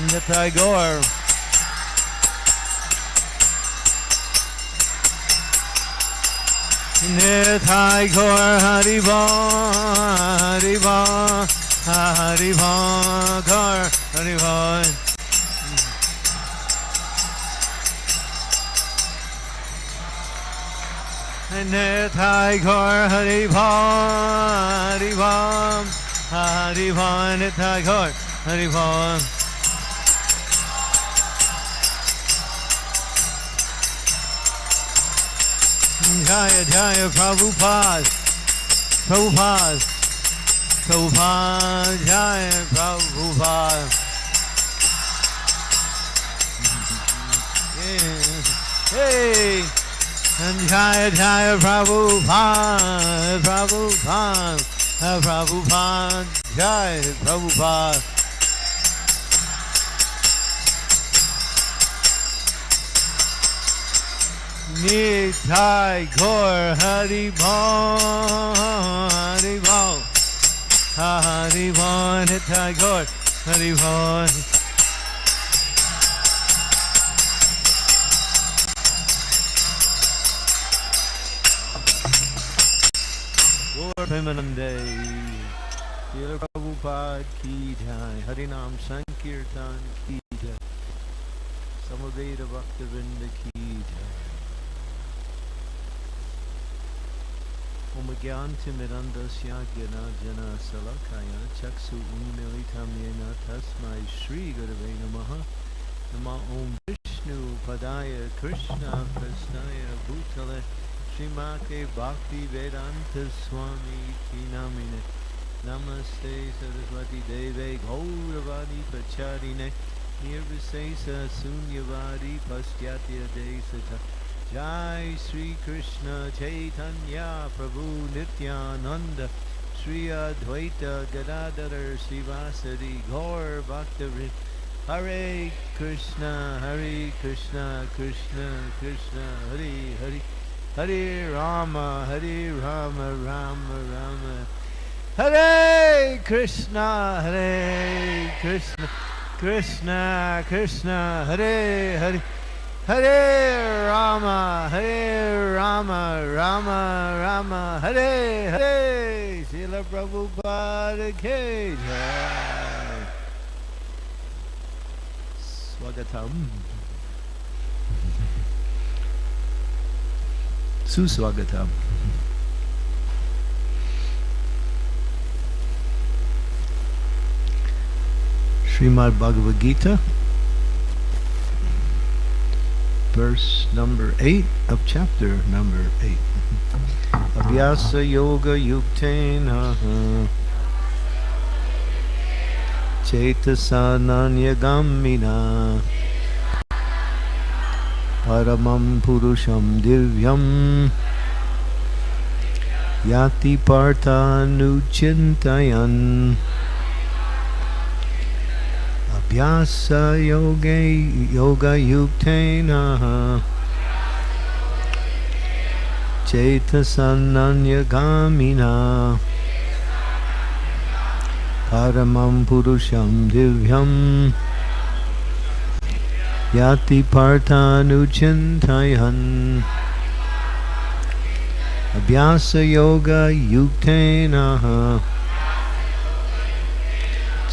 Ninja Tagore. Nithai Gaur Hariva Hariva Hariva Gaur Hariva Nithai Gaur Hariva Hariva Hariva Nithai Gaur Jaya Jaya Prabhupada Prabhupada Prabhupada Jaya Prabhupada Hey and Jaya Jaya Prabhupada Prabhupada Prabhupada Jaya Prabhupada Nithai निधाय Hari Hari Hari Hari भाव हरि भाव निधाय घोर हरि भाव Premanande, Srila Prabhupada ki jai, Harinam Sankirtan ki jai, Samaveda Bhaktivinoda ki jai. Umagyantimirandasya Jana Salakaya Chaksu Unmilitam Yena Tasmai Shri Gurave Namaha Nama Om Vishnu Padaya Krishna Prasnaya Bhutale Srimake Bhakti Vedanta Swami Tinamine Namaste Saraswati Deve Gauravani Pacharine Nirvisesa Sunyavadi Pastyatya Desata Jai Sri Krishna Chaitanya Prabhu Nityananda Sri Advaita Gadadhar Sivasadi Gaur Bhaktavrit Hare Krishna Hare Krishna Krishna Krishna Hare Hare Hare Rama Hare Rama Rama Rama Hare Krishna Hare Krishna Krishna Krishna Hare Hare Hare Rama, Hare Rama, Rama Rama, Hare Hare, Srila Prabhupada Ke Jai. Swagatam. Suswagatam. Srimad Bhagavad Gita verse number 8 of chapter number 8. Abhyasa Yoga Yuktena Chetasananyagamina Paramam Purusham Divyam Yati Partha Nuchintayan Vyasa yoga yoga yuktena Chetasananya gamina Paramam Purusham Divyam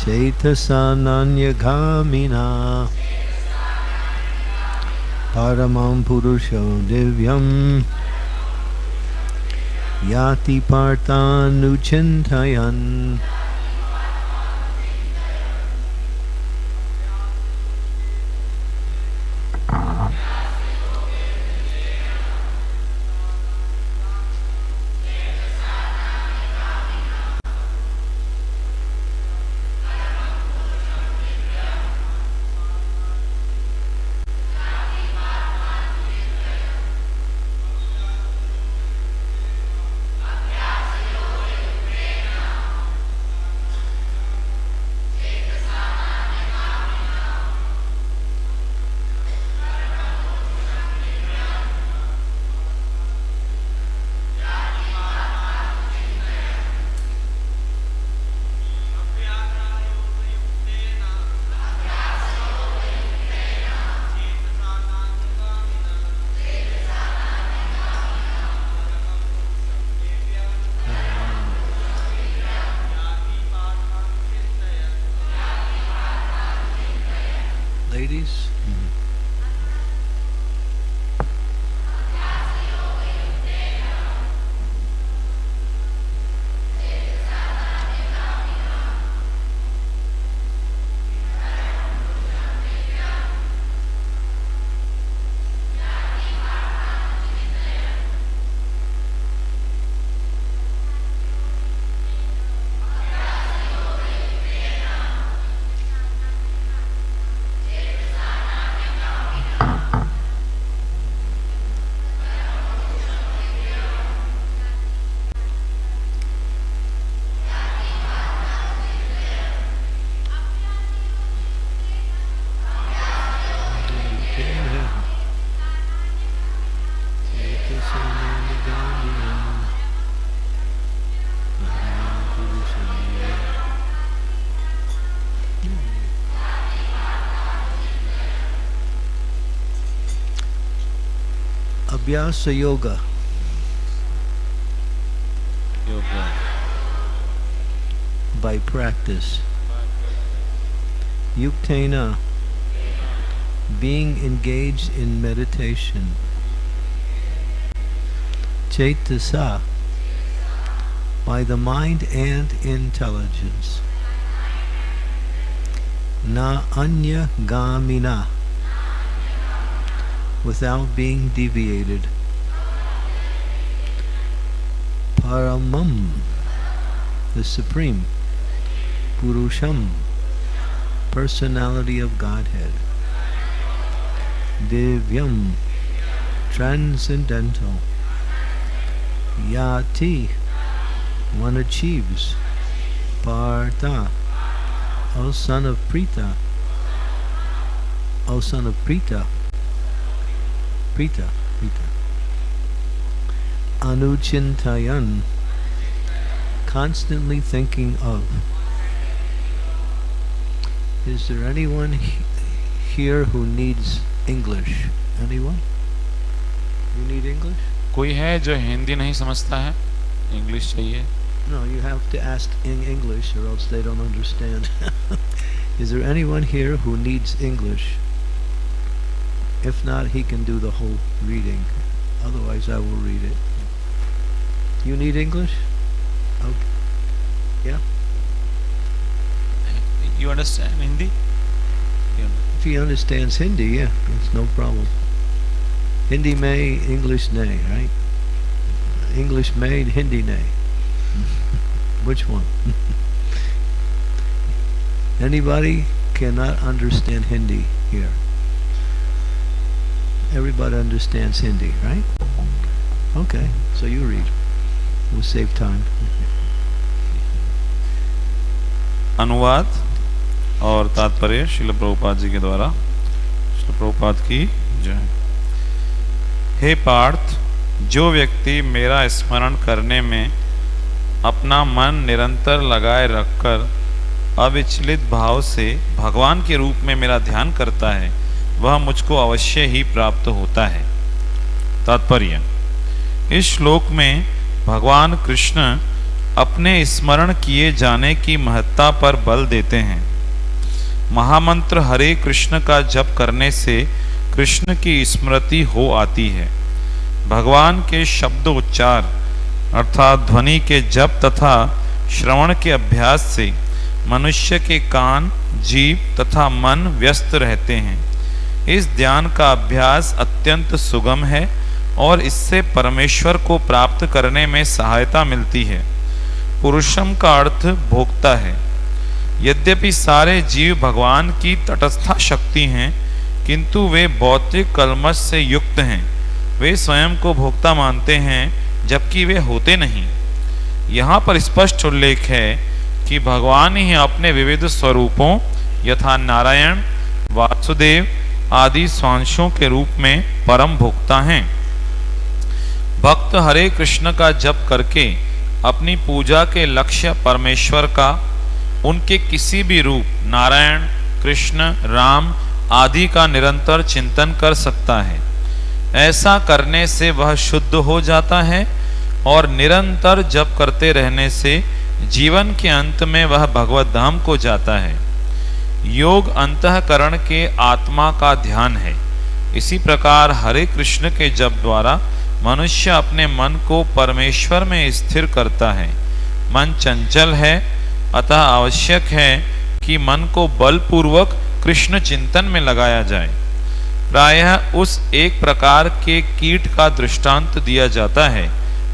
चैतसा परमं पुरुषो पुरुषं दिव्यम् याति पातान्नुचिन्तयन् Abhyasa Yoga. Yoga. by practice. Yuktena, being engaged in meditation. Chaitasa, by the mind and intelligence. Na anya gamina, without being deviated. Paramam, the Supreme. Purusham, personality of Godhead. Divyam, transcendental. Yati, one achieves. Partha, O son of Prita. O son of Prita. Prita, Prita. Anuchintayan, constantly thinking of. Is there anyone he- here who needs English? Anyone? You need English? कोई है जो हिंदी नहीं समझता है English चाहिए No, you have to ask in English or else they don't understand. Is there anyone here who needs English? If not, he can do the whole reading. Otherwise, I will read it. You need English? Okay. Yeah? You understand Hindi? You if he understands Hindi, yeah, it's no problem. Hindi may, English nay, right? English made, Hindi nay. Which one? Anybody cannot understand Hindi here. Everybody understands Hindi, right? Okay, so you read. We'll save time. अनुवाद और तात्पर्य शिल प्रभुपाद जी के द्वारा शिल प्रभुपाद की जय हे पार्थ जो व्यक्ति मेरा स्मरण करने में अपना मन निरंतर लगाए रखकर अविचलित भाव से भगवान के रूप में मेरा ध्यान करता है वह मुझको अवश्य ही प्राप्त होता है। तात्पर्य, इस श्लोक में भगवान कृष्ण अपने स्मरण किए जाने की महत्ता पर बल देते हैं। महामंत्र हरे कृष्ण का जप करने से कृष्ण की स्मृति हो आती है। भगवान के शब्द उच्चार अर्थात ध्वनि के जप तथा श्रवण के अभ्यास से मनुष्य के कान जीव तथा मन व्यस्त रहते हैं। इस ध्यान का अभ्यास अत्यंत सुगम है और इससे परमेश्वर को प्राप्त करने में सहायता मिलती है। पुरुषम का अर्थ भोक्ता है। यद्यपि सारे जीव भगवान की तटस्था शक्ति हैं, किंतु वे भौतिक कलमश से युक्त हैं। वे स्वयं को भोक्ता मानते हैं, जबकि वे होते नहीं। यहाँ पर स्पष्ट उल्लेख है कि भगवान ही अपने विविध स्वरूपों, यथा नारायण, वासुदेव आदि स्वांशों के रूप में परम भोक्ता हैं। भक्त हरे कृष्ण का जप करके अपनी पूजा के लक्ष्य परमेश्वर का, उनके किसी भी रूप, नारायण, कृष्ण, राम आदि का निरंतर चिंतन कर सकता है। ऐसा करने से वह शुद्ध हो जाता है और निरंतर जप करते रहने से जीवन के अंत में वह भगवत धाम को जाता है। योग अंतकरण के आत्मा का ध्यान है। इसी प्रकार हरे कृष्ण के जप द्वारा मनुष्य अपने मन को परमेश्वर में स्थिर करता है। मन चंचल है, अतः आवश्यक है कि मन को बलपूर्वक कृष्ण चिंतन में लगाया जाए। प्रायः उस एक प्रकार के कीट का दृष्टांत दिया जाता है,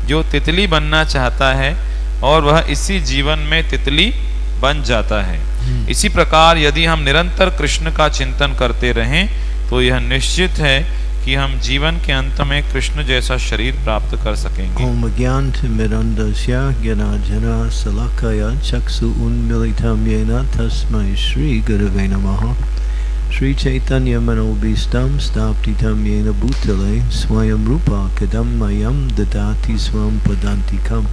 जो तितली बनना चाहता है और वह इसी जीवन में तितली बन जाता है। हम्म। इसी प्रकार यदि हम निरंतर कृष्ण का चिंतन करते रहें तो यह निश्चित है कि हम जीवन के अंत में कृष्ण जैसा शरीर प्राप्त कर सकेंगे। श्री चैतन्य मनोभीष्टम स्थापितम येन भूतले स्वयं रूपा कदम मयम ददाति स्वयं पदांतिकम.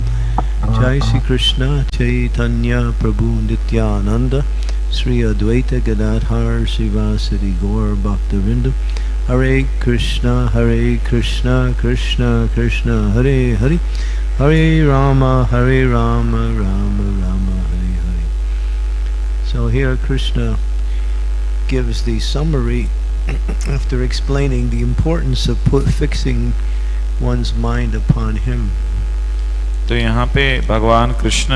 Jai Shri Krishna Chaitanya Prabhu Nityananda Sri Advaita Gadadhar Srivasadi Gaur Bhaktivinoda Hare Krishna, Hare Krishna, Krishna Krishna, Hare Hare, Hare Rama, Hare Rama, Rama Rama, Hare Hare. So here Krishna gives the summary after explaining the importance of put, fixing one's mind upon him. तो यहाँ पे भगवान कृष्ण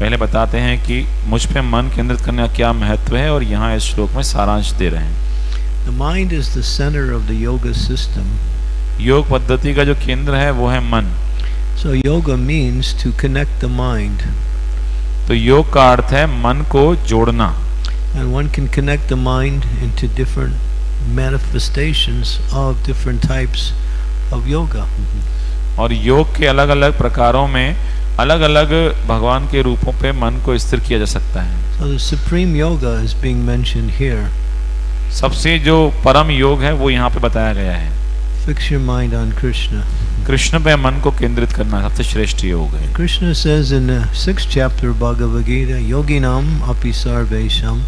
पहले बताते हैं कि मुझ पे मन केंद्रित करने का क्या महत्व है और यहाँ इस श्लोक में सारांश दे रहे हैं The mind is the center of the yoga system. योग पद्धति का जो केंद्र है वो है मन So yoga means to connect the mind. तो योग का अर्थ है मन को जोड़ना And one can connect the mind into different manifestations of different types of yoga. और योग के अलग अलग प्रकारों में अलग अलग भगवान के रूपों पे मन को स्थिर किया जा सकता है So the supreme yoga is being mentioned here. सबसे जो परम योग है वो यहाँ पे बताया गया है Fix your mind on Krishna. Krishna पे मन को केंद्रित करना सबसे श्रेष्ठ योग है Krishna says in the sixth chapter Bhagavad Gita, Yoginam api sarvesham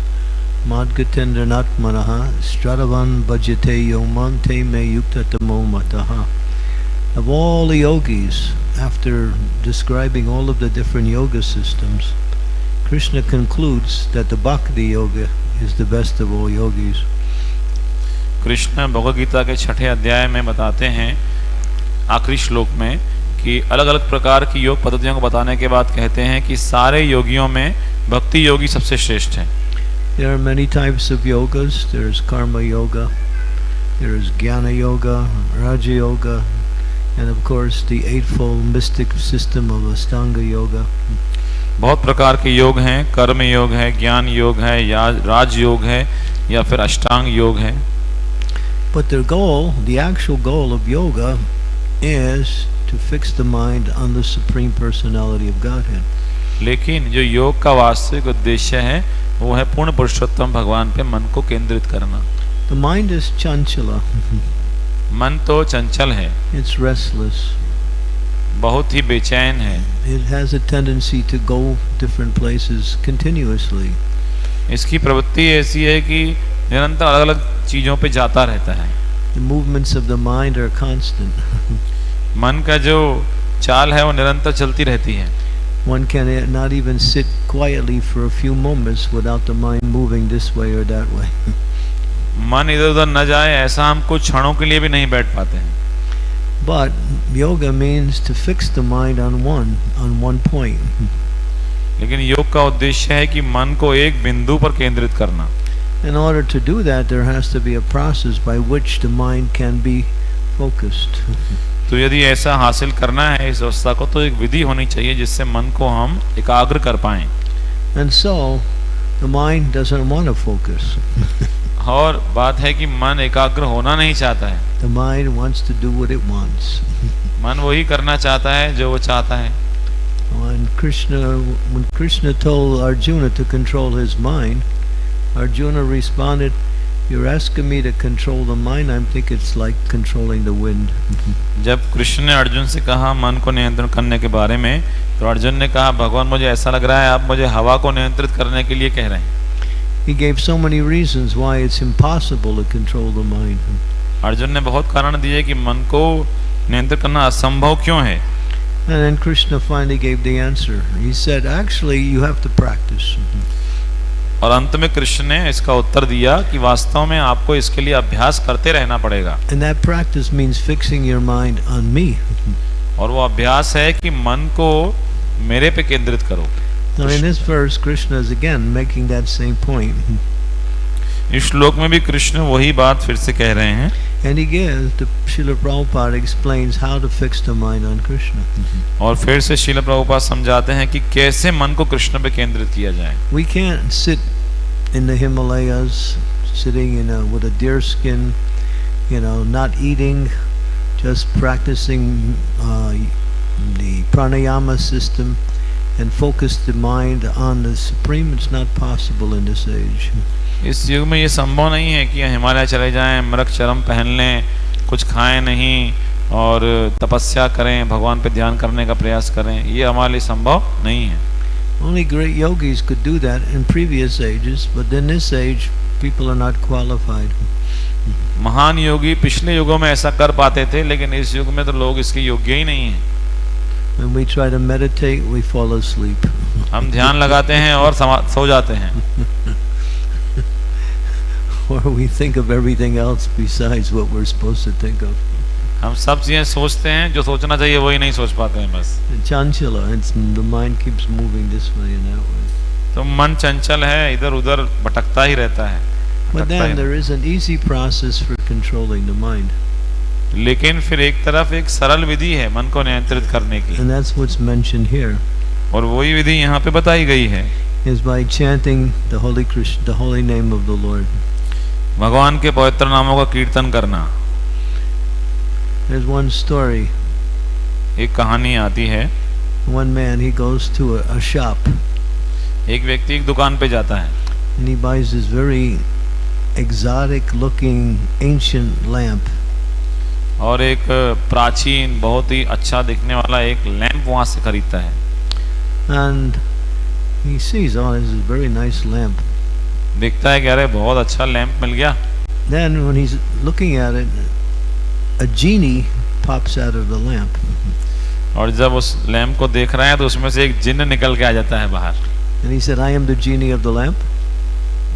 madgatendranat manaha stradavan bhajate yomam te me yuktatamo mataha. Of all the yogis, after describing all of the different yoga systems, Krishna concludes that the Bhakti Yoga is the best of all yogis. Krishna Bhagavad Gita के छठे अध्याय में बताते हैं आखिरी श्लोक में कि अलग अलग प्रकार की योग पद्धतियों को बताने के बाद कहते हैं कि सारे योगियों में भक्ति योगी सबसे श्रेष्ठ है There are many types of yogas. There is karma yoga, there is jnana yoga, raja yoga, and of course the eightfold mystic system of Astanga yoga. बहुत प्रकार के योग हैं कर्म योग है ज्ञान योग है या राज योग है या फिर अष्टांग योग है But their goal, the actual goal of yoga, is to fix the mind on the Supreme Personality of Godhead. लेकिन जो योग का वास्तविक उद्देश्य है वो है पूर्ण पुरुषोत्तम भगवान पे मन को केंद्रित करना The mind is chanchala, मन तो चंचल है। इट्स रेस्टलेस बहुत ही बेचैन है। It has a tendency to go different places continuously इसकी प्रवृत्ति ऐसी है कि निरंतर अलग-अलग चीज़ों पे जाता रहता है। The movements of the mind are constant मन का जो चाल है वो निरंतर चलती रहती है। One can not even sit quietly for a few moments without the mind moving this way और दैट वे मन इधर उधर न जाए ऐसा हम कुछ क्षणों के लिए भी नहीं बैठ पाते हैं But yoga means to fix the mind on one, on one point. लेकिन योग का उद्देश्य है कि मन को एक बिंदु पर केंद्रित करना In order to do that, there has to be a process by which the mind can be focused. तो यदि ऐसा हासिल करना है इस अवस्था को तो एक विधि होनी चाहिए जिससे मन को हम एकाग्र कर पाएँ And so, the mind doesn't want to focus. और बात है कि मन एकाग्र होना नहीं चाहता है The mind wants to do what it wants. मन वही करना चाहता है जो वो चाहता है When Krishna, when Krishna told Arjuna to control his mind, Arjuna responded, "You're asking me to control the mind. I think it's like controlling the wind." जब कृष्ण ने अर्जुन से कहा मन को नियंत्रण करने के बारे में तो अर्जुन ने कहा भगवान मुझे ऐसा लग रहा है आप मुझे हवा को नियंत्रित करने के लिए कह रहे हैं He gave so many reasons why it's impossible to control the mind. Arjun ने बहुत कारण दिए कि मन को नियंत्रित करना असंभव क्यों है And then Krishna finally gave the answer. He said, "Actually, you have to practice." और अंत में कृष्ण ने इसका उत्तर दिया कि वास्तव में आपको इसके लिए अभ्यास करते रहना पड़ेगा And that practice means fixing your mind on me. और वो अभ्यास है कि मन को मेरे पे केंद्रित करो Now, in this verse, Krishna is again making that same point. इस श्लोक में भी कृष्ण वही बात फिर से कह रहे हैं And he gives, the Srila Prabhupada explains how to fix the mind on Krishna. और फिर से शिल प्रभुपाद समझाते हैं कि कैसे मन को कृष्ण पे केंद्रित किया जाए We can't sit in the Himalayas, sitting in a, with a deer skin, you know, not eating, just practicing uh, the pranayama system and focus the mind on the Supreme. It's not possible in this age. इस युग में ये संभव नहीं है कि हिमालय चले जाएँ मृग चरम पहन लें कुछ खाएँ नहीं और तपस्या करें भगवान पे ध्यान करने का प्रयास करें ये हमारे लिए संभव नहीं है Only great yogis could do that in previous ages, but in this age, people are not qualified. महान योगी पिछले युगों में ऐसा कर पाते थे लेकिन इस युग में तो लोग इसके योग्य ही नहीं हैं When we try to meditate, we fall asleep. हम ध्यान लगाते हैं और समा- सो जाते हैं or we think of everything else besides what we're supposed to think of. हम सब चीजें सोचते हैं जो सोचना चाहिए वही नहीं सोच पाते हैं बस Chanchala, it's, the mind keeps moving this way and that way. तो मन चंचल है इधर उधर भटकता ही रहता है But भटकता then he there is an easy process for controlling the mind, लेकिन फिर एक तरफ़ एक सरल विधि है मन को नियंत्रित करने की and that's what's mentioned here, और वही विधि यहाँ पे बताई गई है is by chanting the holy Krishna, the holy name of the Lord. भगवान के पवित्र नामों का कीर्तन करना There's one story. एक कहानी आती है One man he goes to a, a shop एक व्यक्ति एक दुकान पे जाता है and he buys this very exotic-looking ancient lamp. और एक प्राचीन बहुत ही अच्छा दिखने वाला एक लैंप वहाँ से खरीदता है। And he sees on this very nice lamp देखता है कह रहे बहुत अच्छा लैंप मिल गया। Then when he is looking at it a genie pops out of the lamp और जब उस लैंप को देख रहा है तो उसमें से एक जिन्न निकल के आ जाता है बाहर। And he said I am the genie of the lamp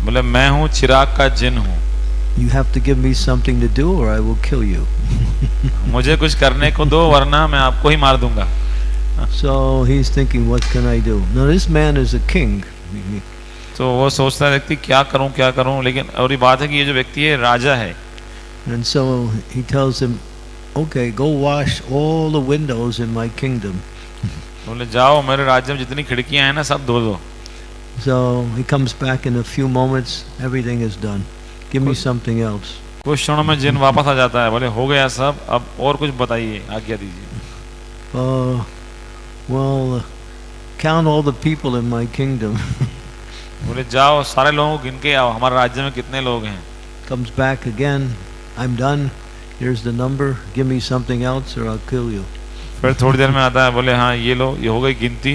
मतलब मैं हूँ चिराग का जिन हूँ। You have to give me something to do और आई विल किल यू मुझे कुछ करने को दो वरना मैं आपको ही मार दूँगा So he's thinking, what can I do? Now, this man is a king. तो वो सोचता है व्यक्ति क्या करूँ क्या करूँ लेकिन और ये बात है कि ये जो व्यक्ति है राजा है And so he tells him, okay, go wash all the windows in my kingdom. बोले जाओ मेरे राज्य में जितनी खिड़कियाँ हैं ना सब धो दो So he comes back in a few moments, everything is done. Give me something else. कुछ क्षणों में जिन वापस आ जाता है बोले हो गया सब अब और कुछ बताइए आज्ञा दीजिए Uh, well, uh, count all the people in my kingdom. बोले जाओ सारे लोगों को गिन के आओ हमारे राज्य में कितने लोग हैं Comes back again. I'm done. Here's the number. Give me something else or I'll kill you. फिर थोड़ी देर में आता है बोले हाँ ये लो ये हो गई गिनती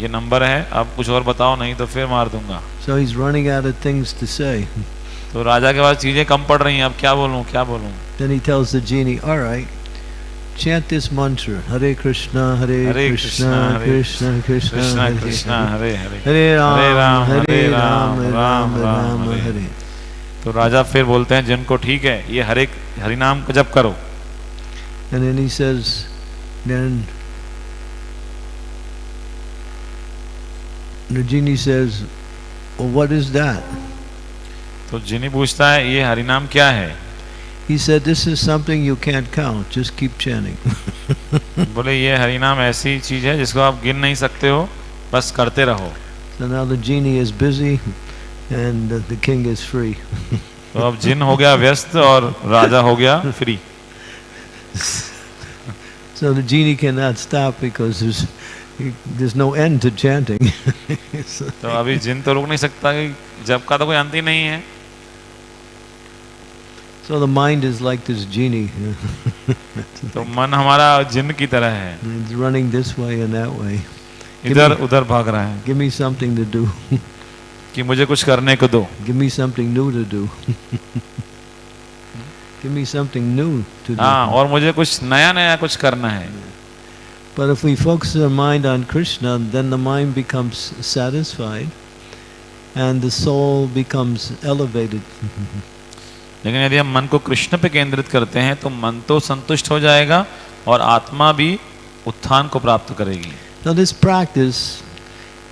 ये नंबर है अब कुछ और बताओ नहीं तो फिर मार दूँगा So he's running out of things to say. तो राजा के पास चीज़ें कम पड़ रही हैं अब क्या बोलूँ क्या बोलूँ Then he tells the genie, all right, chant this mantra. Hare Krishna, Hare, Hare Krishna, Krishna, Hare Krishna, Krishna, Krishna Hare, Hare. Hare Hare Hare Ram, Hare Ram, Ram, Ram, Hare. तो राजा फिर बोलते हैं जिनको ठीक है ये हरे हरिनाम को जप करो And then he says, then the genie says, well, what is that? तो जिनी पूछता है ये हरिनाम क्या है He said, this is something you can't count. Just keep chanting. बोले ये हरिनाम ऐसी चीज़ है जिसको आप गिन नहीं सकते हो बस करते रहो so now the genie is busy and the, the king is free. तो अब जिन हो गया व्यस्त और राजा हो गया free So the genie cannot stop because there's there's no end to chanting. तो अभी जिन तो रुक नहीं सकता कि जब का तो कोई अंत ही नहीं है so the mind is like this genie. तो मन हमारा जिन की तरह है it's running this way and that way. इधर उधर भाग रहा है Give me something to do. कि मुझे कुछ करने को दो Give me something new to do. Give me something new to do. हाँ और मुझे कुछ नया नया कुछ करना है But if we focus our mind on Krishna, then the mind becomes satisfied and the soul becomes elevated. लेकिन यदि हम मन को कृष्ण पे केंद्रित करते हैं तो मन तो संतुष्ट हो जाएगा और आत्मा भी उत्थान को प्राप्त करेगी। Now this practice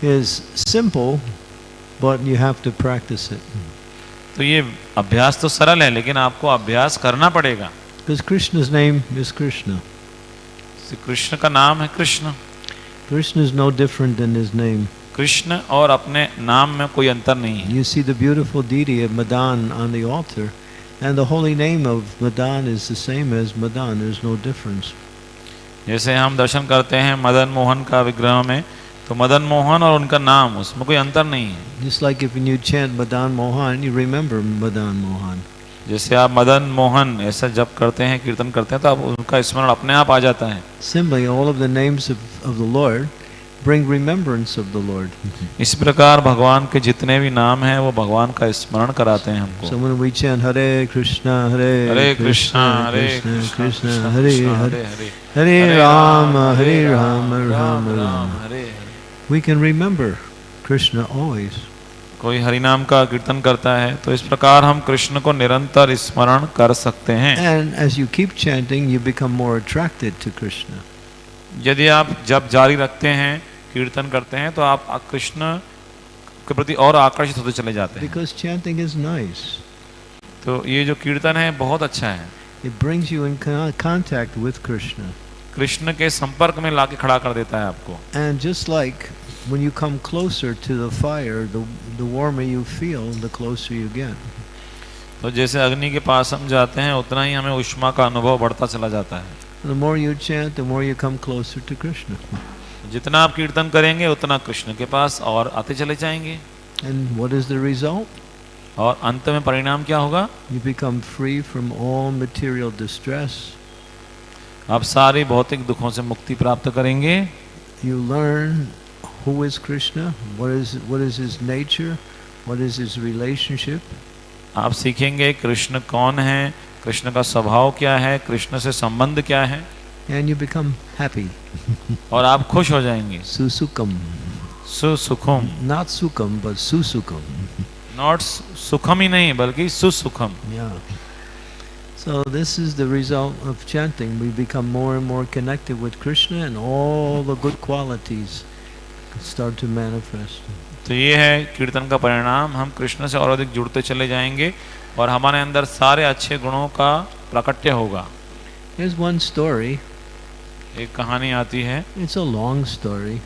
is simple, but you have to practice it. तो ये अभ्यास तो सरल है लेकिन आपको अभ्यास करना पड़ेगा। Krishna's name is Krishna. Krishna का नाम है Krishna. Krishna is no different than his name Krishna और अपने नाम में कोई अंतर नहीं है। You see the beautiful deity Madan on the altar and the holy name of Madan is the same as Madan. There's no difference. जैसे हम दर्शन करते हैं मदन मोहन का विग्रह में तो मदन मोहन और उनका नाम उसमें कोई अंतर नहीं है Just like if when you chant Madan Mohan, you remember Madan Mohan. जैसे आप मदन मोहन ऐसा जब करते हैं कीर्तन करते हैं तो आप उनका स्मरण अपने आप आ जाता है all of the names of, of the Lord bring remembrance of the Lord. इस प्रकार भगवान के जितने भी नाम हैं वो भगवान का स्मरण कराते हैं हमको. So when we chant Hare Krishna, Hare, Hare Krishna Hare Krishna, Krishna Krishna, Hare Hare, Hare Hare Hare Rama, Hare Rama, Rama Rama. Hare We can remember Krishna always. कोई हरिनाम का कीर्तन करता है तो इस प्रकार हम कृष्ण को निरंतर स्मरण कर सकते हैं you keep chanting, you become more attracted to Krishna. यदि आप जब जारी रखते हैं कीर्तन करते हैं तो आप कृष्ण के प्रति और आकर्षित होते चले जाते हैं Because chanting is nice. तो ये जो कीर्तन है बहुत अच्छा है It brings you in contact with Krishna. Krishna के संपर्क में लाके खड़ा कर देता है आपको And just like when you come closer to the fire, the, the warmer you feel, the closer you get. तो जैसे अग्नि के पास हम जाते हैं उतना ही हमें उष्मा का अनुभव बढ़ता चला जाता है The more you chant, the more you come closer to Krishna. जितना आप कीर्तन करेंगे उतना कृष्ण के पास और आते चले जाएँगे। And what is the result और अंत में परिणाम क्या होगा? You become free from all material distress आप सारे भौतिक दुखों से मुक्ति प्राप्त करेंगे। You learn who is Krishna what is what is his nature what is his relationship आप सीखेंगे कृष्ण कौन है? कृष्ण का स्वभाव क्या है? कृष्ण से संबंध क्या है? And you become happy. और आप खुश हो जाएँगे Susukam. सुसुखम Not sukam, but susukam. Not सुखम ही नहीं बल्कि सुसुखम Yeah. So this is the result of chanting. We become more and more connected with Krishna and all the good qualities start to manifest. तो ये है कीर्तन का परिणाम हम कृष्ण से और अधिक जुड़ते चले जाएँगे और हमारे अंदर सारे अच्छे गुणों का प्राकट्य होगा Here's one story. एक कहानी आती है It's a long story.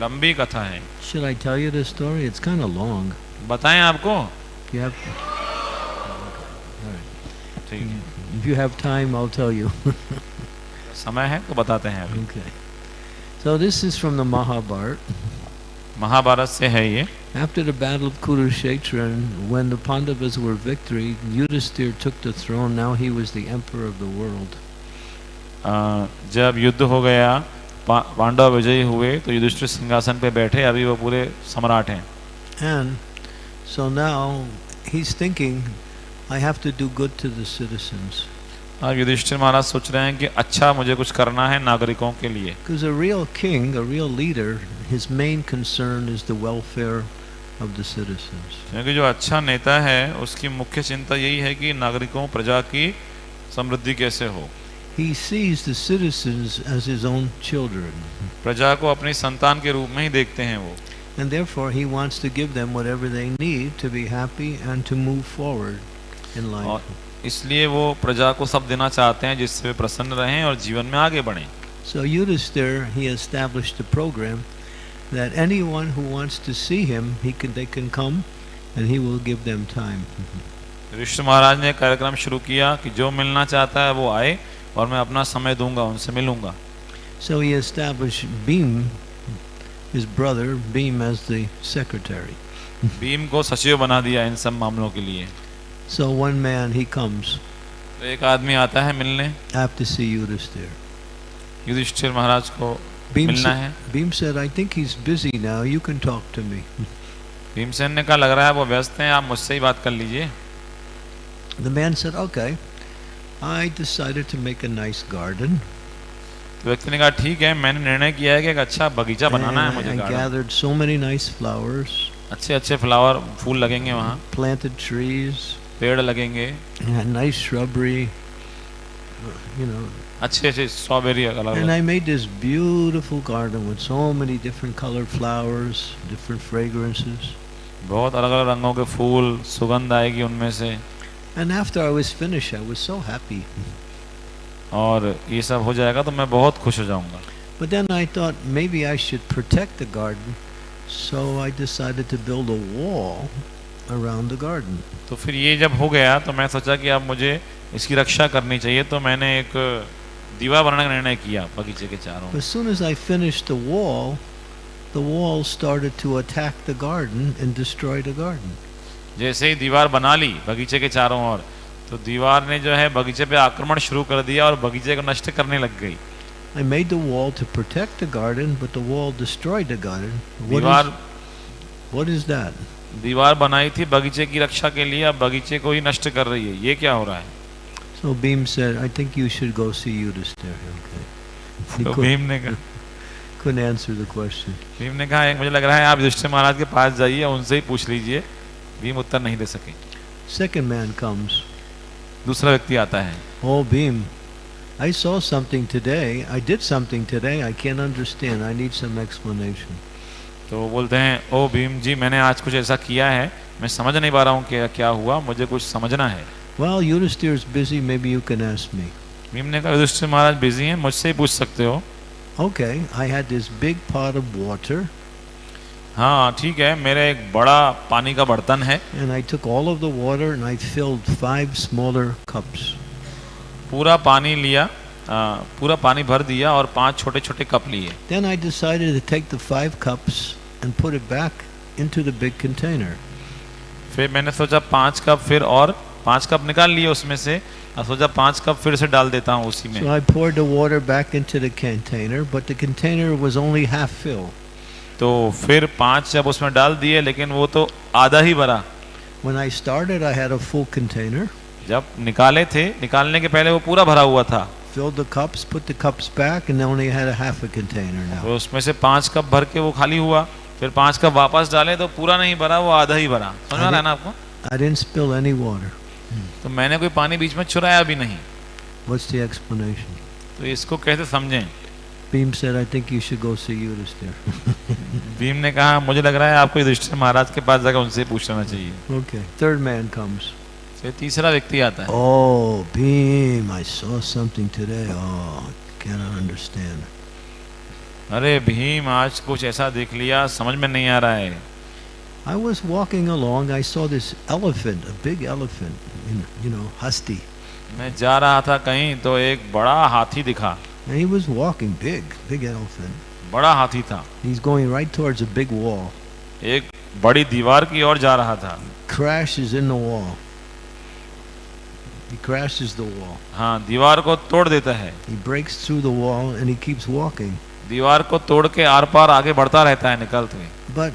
लंबी कथा है Should I tell you the story? It's kind of long. बताएं आपको You have, ठीक है if you have time, I'll tell you. समय है तो बताते हैं अभी okay. So this is from the Mahabharata. Mahabharat से है ये After the battle of Kurukshetra, and when the Pandavas were victory, Yudhisthira took the throne. Now he was the emperor of the world. अ, जब युद्ध हो गया पा- पांडव विजयी हुए तो युधिष्ठिर सिंहासन पे बैठे अभी वो पूरे सम्राट हैं And so now he's thinking, I have to do good to the citizens. अब युधिष्ठिर महाराज सोच रहे हैं कि अच्छा मुझे कुछ करना है नागरिकों के लिए Because a real king, a real leader, his main concern is the welfare of the citizens. क्योंकि जो अच्छा नेता है उसकी मुख्य चिंता यही है कि नागरिकों प्रजा की समृद्धि कैसे हो He sees the citizens as his own children. प्रजा को अपनी संतान के रूप में ही देखते हैं वो And therefore, he wants to give them whatever they need to be happy and to move forward in life. और इसलिए वो प्रजा को सब देना चाहते हैं जिससे वे प्रसन्न रहें और जीवन में आगे बढ़ें So Yudhisthira, he established a program that anyone who wants to see him, he can, they can come and he will give them time. ऋषि महाराज ने कार्यक्रम शुरू किया कि जो मिलना चाहता है वो आए और मैं अपना समय दूँगा उनसे मिलूँगा So he established Beam, his brother, Beam as the secretary. Bhim को सचिव बना दिया इन सब मामलों के लिए So one man, he comes, तो एक आदमी आता है मिलने I have to see Yudhisthira. Yudhishthir महाराज को Beam, मिलना है Beam said, I think he's busy now, you can talk to me. Bhimsen ने कहा लग रहा है वो व्यस्त हैं आप मुझसे ही बात कर लीजिए The man said, okay. I decided to make a nice garden. तो व्यक्ति ने कहा ठीक है मैंने निर्णय किया है कि एक अच्छा बगीचा बनाना है मुझे I gathered so many nice flowers. अच्छे अच्छे फ्लावर फूल लगेंगे वहाँ planted trees, पेड़ लगेंगे nice shrubbery, you know. अच्छे अच्छे स्ट्रॉबेरी अलग And I made this beautiful garden with so many different colored flowers, different fragrances. बहुत अलग अलग रंगों के फूल सुगंध आएगी उनमें से And after I was finished, I was so happy. और ये सब हो जाएगा तो मैं बहुत खुश हो जाऊंगा But then I thought maybe I should protect the garden, so I decided to build a wall around the garden. तो फिर ये जब हो गया तो मैं सोचा कि अब मुझे इसकी रक्षा करनी चाहिए तो मैंने एक दीवार बनाने का निर्णय किया बगीचे के चारों As soon as I finished the wall, the wall started to attack the garden and destroy the garden. जैसे ही दीवार बना ली बगीचे के चारों ओर तो दीवार ने जो है बगीचे पे आक्रमण शुरू कर दिया और बगीचे को नष्ट करने लग गई I made the wall to protect the garden, but the wall destroyed the garden. What दीवार is, what is that? दीवार बनाई थी बगीचे की रक्षा के लिए अब बगीचे को ही नष्ट कर रही है ये क्या हो रहा है So Beam said, I think you should go see Yudhisthira. Okay. तो could, भीम ने कहा couldn't answer the question. Bhim ने कहा मुझे लग रहा है आप युधिष्ठिर महाराज के पास जाइए उनसे ही पूछ लीजिए भीम उत्तर नहीं दे सके। सेकेंड मैन कम्स दूसरा व्यक्ति आता है। ओ Bhim I saw something today I did something today I can understand I need some explanation तो बोलते हैं ओ भीम जी मैंने आज कुछ ऐसा किया है। मैं समझ नहीं पा रहा हूँ कि क्या हुआ। मुझे कुछ समझना है। Well, Yudhishthir is busy. Maybe you can ask me. Bhim ने कहा युधिष्ठिर महाराज बिज़ी हैं। मुझसे ही पूछ सकते हो? Okay, I had this big pot of water. हाँ ठीक है मेरे एक बड़ा पानी का बर्तन है। पूरा पानी लिया पूरा पानी भर दिया और पाँच छोटे छोटे कप लिए। फिर मैंने सोचा पाँच कप फिर और पाँच कप निकाल लिए उसमें से और सोचा पाँच कप फिर से डाल देता हूँ उसी में। सो तो फिर पाँच जब उसमें डाल दिए लेकिन वो तो आधा ही भरा When I started, I had a full container, जब निकाले थे निकालने के पहले वो पूरा भरा हुआ था। Filled the cups, put the cups back, and only had a half a container now. तो उसमें से पाँच कप भर के वो खाली हुआ। फिर पाँच कप वापस डाले तो पूरा नहीं भरा वो आधा ही भरा। समझ आ रहा है ना आपको? I didn't spill any water. तो मैंने कोई पानी बीच में चुराया भी नहीं। What's the explanation? तो इसको कैसे समझें? Beam said, I think you should go see Yudhisthira. Bhim ने कहा मुझे लग रहा है आपको युधिष्ठिर महाराज के पास जाकर उनसे पूछ लेना चाहिए okay. Third man comes. फिर तीसरा व्यक्ति आता है Oh, Beam, I saw something today. Oh, I cannot understand. अरे भीम आज कुछ ऐसा देख लिया समझ में नहीं आ रहा है I was walking along. I saw this elephant, a big elephant, in, you know, husky. मैं जा रहा था कहीं तो एक बड़ा हाथी दिखा And he was walking big, big elephant. बड़ा हाथी था He's going right towards a big wall. एक बड़ी दीवार की ओर जा रहा था Crashes in the wall. He crashes the wall. हाँ दीवार को तोड़ देता है He breaks through the wall and he keeps walking. दीवार को तोड़ के आर पार आगे बढ़ता रहता है निकलते हुए But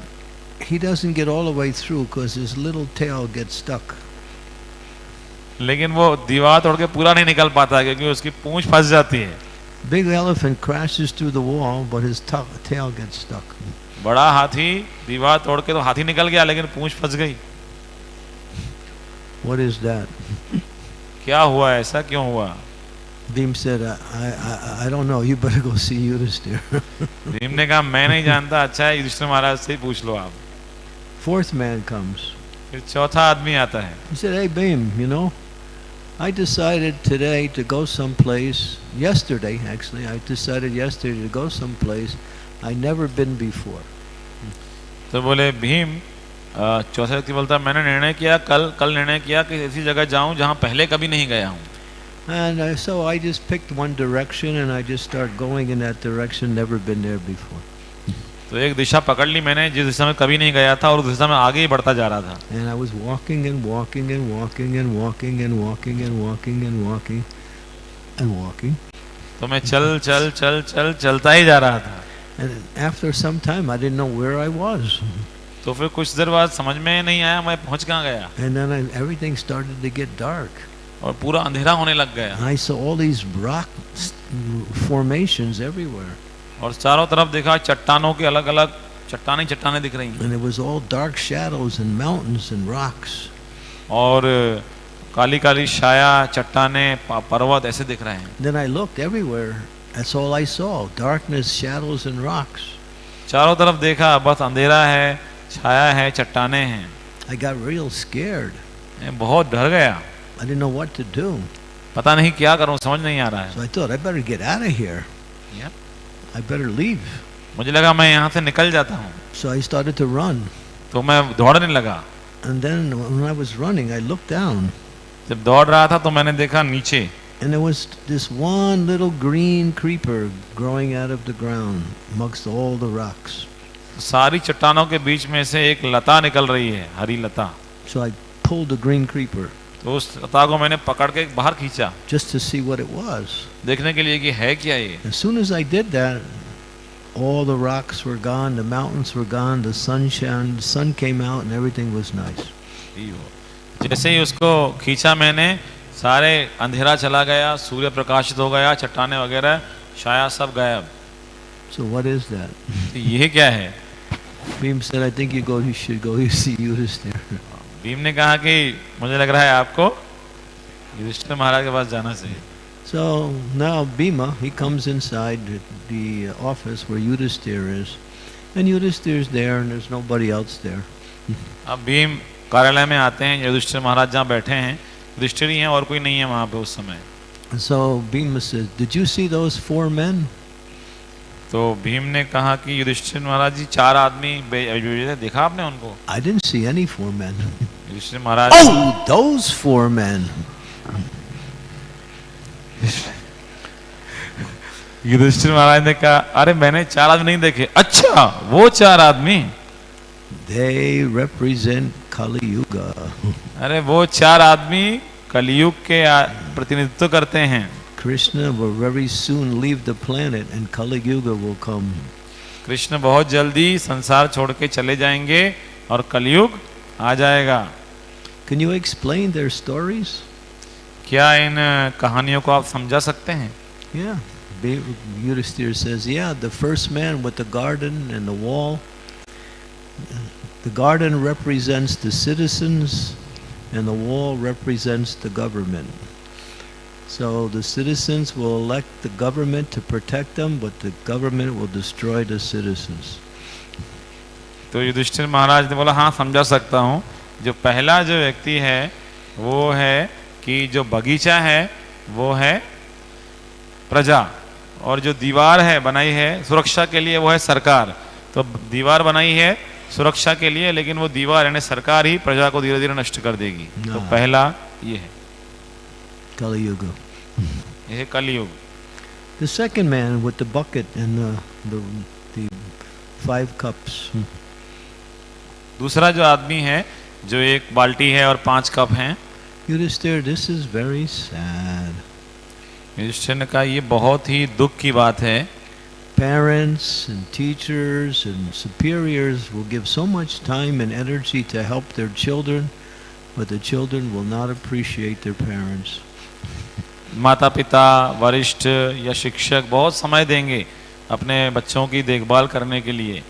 he doesn't get all the way through because his little tail gets stuck. लेकिन वो दीवार तोड़ के पूरा नहीं निकल पाता क्योंकि उसकी पूंछ फंस जाती है Big elephant crashes through the wall, but his ta- tail gets stuck. बड़ा हाथी दीवार तोड़ के तो हाथी निकल गया लेकिन पूंछ फंस गई What is that? क्या हुआ ऐसा क्यों हुआ Beam said, I, I, I- I don't know. You better go see Yudhisthira. Bhim ने कहा मैं नहीं जानता अच्छा है युधिष्ठिर महाराज से ही पूछ लो आप Fourth man comes. फिर चौथा आदमी आता है He said, Hey, Beam, you know, I decided today to go someplace, yesterday actually, I decided yesterday to go someplace i never been before. तो बोले भीम अ, चौथा व्यक्ति बोलता है, मैंने निर्णय किया कल कल निर्णय किया कि ऐसी जगह जाऊं जहां पहले कभी नहीं गया हूं And uh, so I just picked one direction and I just started going in that direction, never been there before. तो एक दिशा पकड़ ली मैंने जिस दिशा में कभी नहीं गया था और उस दिशा में आगे ही बढ़ता जा रहा था And I was walking and walking and walking and walking and walking and walking and walking and walking. तो मैं चल चल चल चल चलता ही जा रहा था And after some time, I didn't know where I was. तो फिर कुछ देर बाद समझ में नहीं आया मैं पहुँच कहाँ गया And then I, everything started to get dark. और पूरा अंधेरा होने लग गया I saw all these rock formations everywhere. और चारों तरफ़ देखा चट्टानों के अलग अलग चट्टाने चट्टाने दिख रही And it was all dark shadows and mountains and rocks. और काली काली छाया चट्टाने पर्वत ऐसे दिख रहे हैं Then I looked everywhere. That's all I saw darkness, shadows, and rocks. चारों तरफ़ देखा बस अंधेरा है छाया है चट्टाने हैं I got real scared. मैं बहुत डर गया I didn't know what to do. पता नहीं क्या करूँ समझ नहीं आ रहा है So I thought I better get out of here. Yeah. I better leave. मुझे लगा मैं यहाँ से निकल जाता हूँ So I started to run. तो मैं दौड़ने लगा And then when I was running, I looked down. जब दौड़ रहा था तो मैंने देखा नीचे And there was this one little green creeper growing out of the ground amongst all the rocks. सारी चट्टानों के बीच में से एक लता निकल रही है हरी लता So I pulled the green creeper तो उस लता को मैंने पकड़ के बाहर खींचा just to see what it was देखने के लिए कि है क्या ये as soon as I did that all the rocks were gone the mountains were gone the sunshine the sun came out and everything was nice जैसे ही उसको खींचा मैंने सारे अंधेरा चला गया सूर्य प्रकाशित हो गया चट्टाने वगैरह छाया सब गायब सो व्हाट इज़ दैट ये क्या है Beam said, "I think you go. You should go. You see, you there." Bhim ने कहा कि मुझे लग रहा है आपको युधिष्ठिर महाराज के पास जाना चाहिए So now Bhima, he comes inside the office where Yudhisthira is, and Yudhisthira's there, and there's nobody else there. अब भीम कार्यालय में आते हैं युधिष्ठिर महाराज जहाँ बैठे हैं युधिष्ठिर ही हैं और कोई नहीं है वहाँ पे उस समय so Bhima says, "Did you see those four men?" तो भीम ने कहा कि युधिष्ठिर महाराज जी चार आदमी देखा आपने उनको I didn't see any four men. Yudhishthir Maharaj oh, those four men. Yudhishthir Maharaj ने कहा अरे मैंने चार आदमी नहीं देखे अच्छा वो चार आदमी They represent Kali Yuga. अरे वो चार आदमी कलयुग के प्रतिनिधित्व करते हैं Krishna will very soon leave the planet, and Kali Yuga will come. Krishna बहुत जल्दी संसार छोड़ के चले जाएंगे और कलयुग आ जाएगा Can you explain their stories? क्या इन कहानियों को आप समझा सकते हैं Yeah. Be- Yudhisthira says, yeah, the first man with the garden and the wall. The garden represents the citizens, and the wall represents the government. So the citizens will elect the government to protect them, but the government will destroy the citizens. तो युधिष्ठिर महाराज ने बोला हाँ समझा सकता हूँ। जो पहला जो व्यक्ति है वो है कि जो बगीचा है वो है प्रजा। और जो दीवार है बनाई है सुरक्षा के लिए वो है सरकार। तो दीवार बनाई है सुरक्षा के लिए लेकिन वो दीवार यानी सरकार ही प्रजा को धीरे धीरे नष्ट कर देगी। तो हाँ। पहला ये है। Kali Yuga. ये है कलयुग The second man with the bucket and the, the, the five cups. दूसरा जो आदमी है जो एक बाल्टी है और पांच कप हैं Yudhisthira, this is very sad. Yudhishthir ने कहा ये बहुत ही दुख की बात है Parents and teachers and superiors will give so much time and energy to help their children, but the children will not appreciate their parents. माता पिता वरिष्ठ या शिक्षक बहुत समय देंगे अपने बच्चों की देखभाल करने के लिए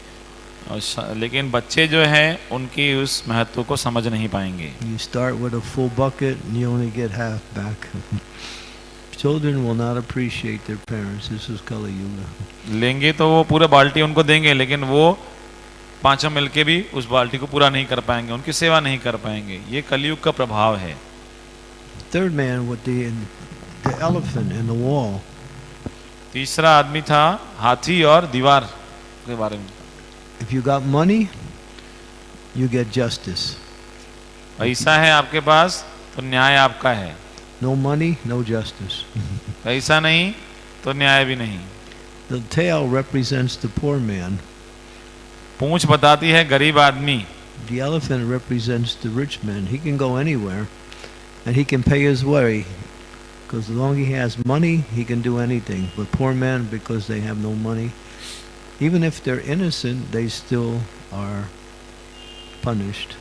और लेकिन बच्चे जो हैं उनकी उस महत्व को समझ नहीं पाएँगे You start with a full bucket and you only get half back. Children will not appreciate their parents. This is Kali Yuga. लेंगे तो वो पूरा बाल्टी उनको देंगे लेकिन वो पाँचों मिलके भी उस बाल्टी को पूरा नहीं कर पाएँगे उनकी सेवा नहीं कर पाएँगे ये कलयुग का प्रभाव है Third man the the elephant and the wall. तीसरा आदमी था हाथी और दीवार के बारे में If you got money, you get justice. पैसा है आपके पास तो न्याय आपका है No money, no justice. पैसा नहीं तो न्याय भी नहीं The tail represents the poor man. पूंछ बताती है गरीब आदमी The elephant represents the rich man. He can go anywhere and he can pay his way. Because as long as he has money, he can do anything. But poor men, because they have no money, even if they're innocent, they still are punished.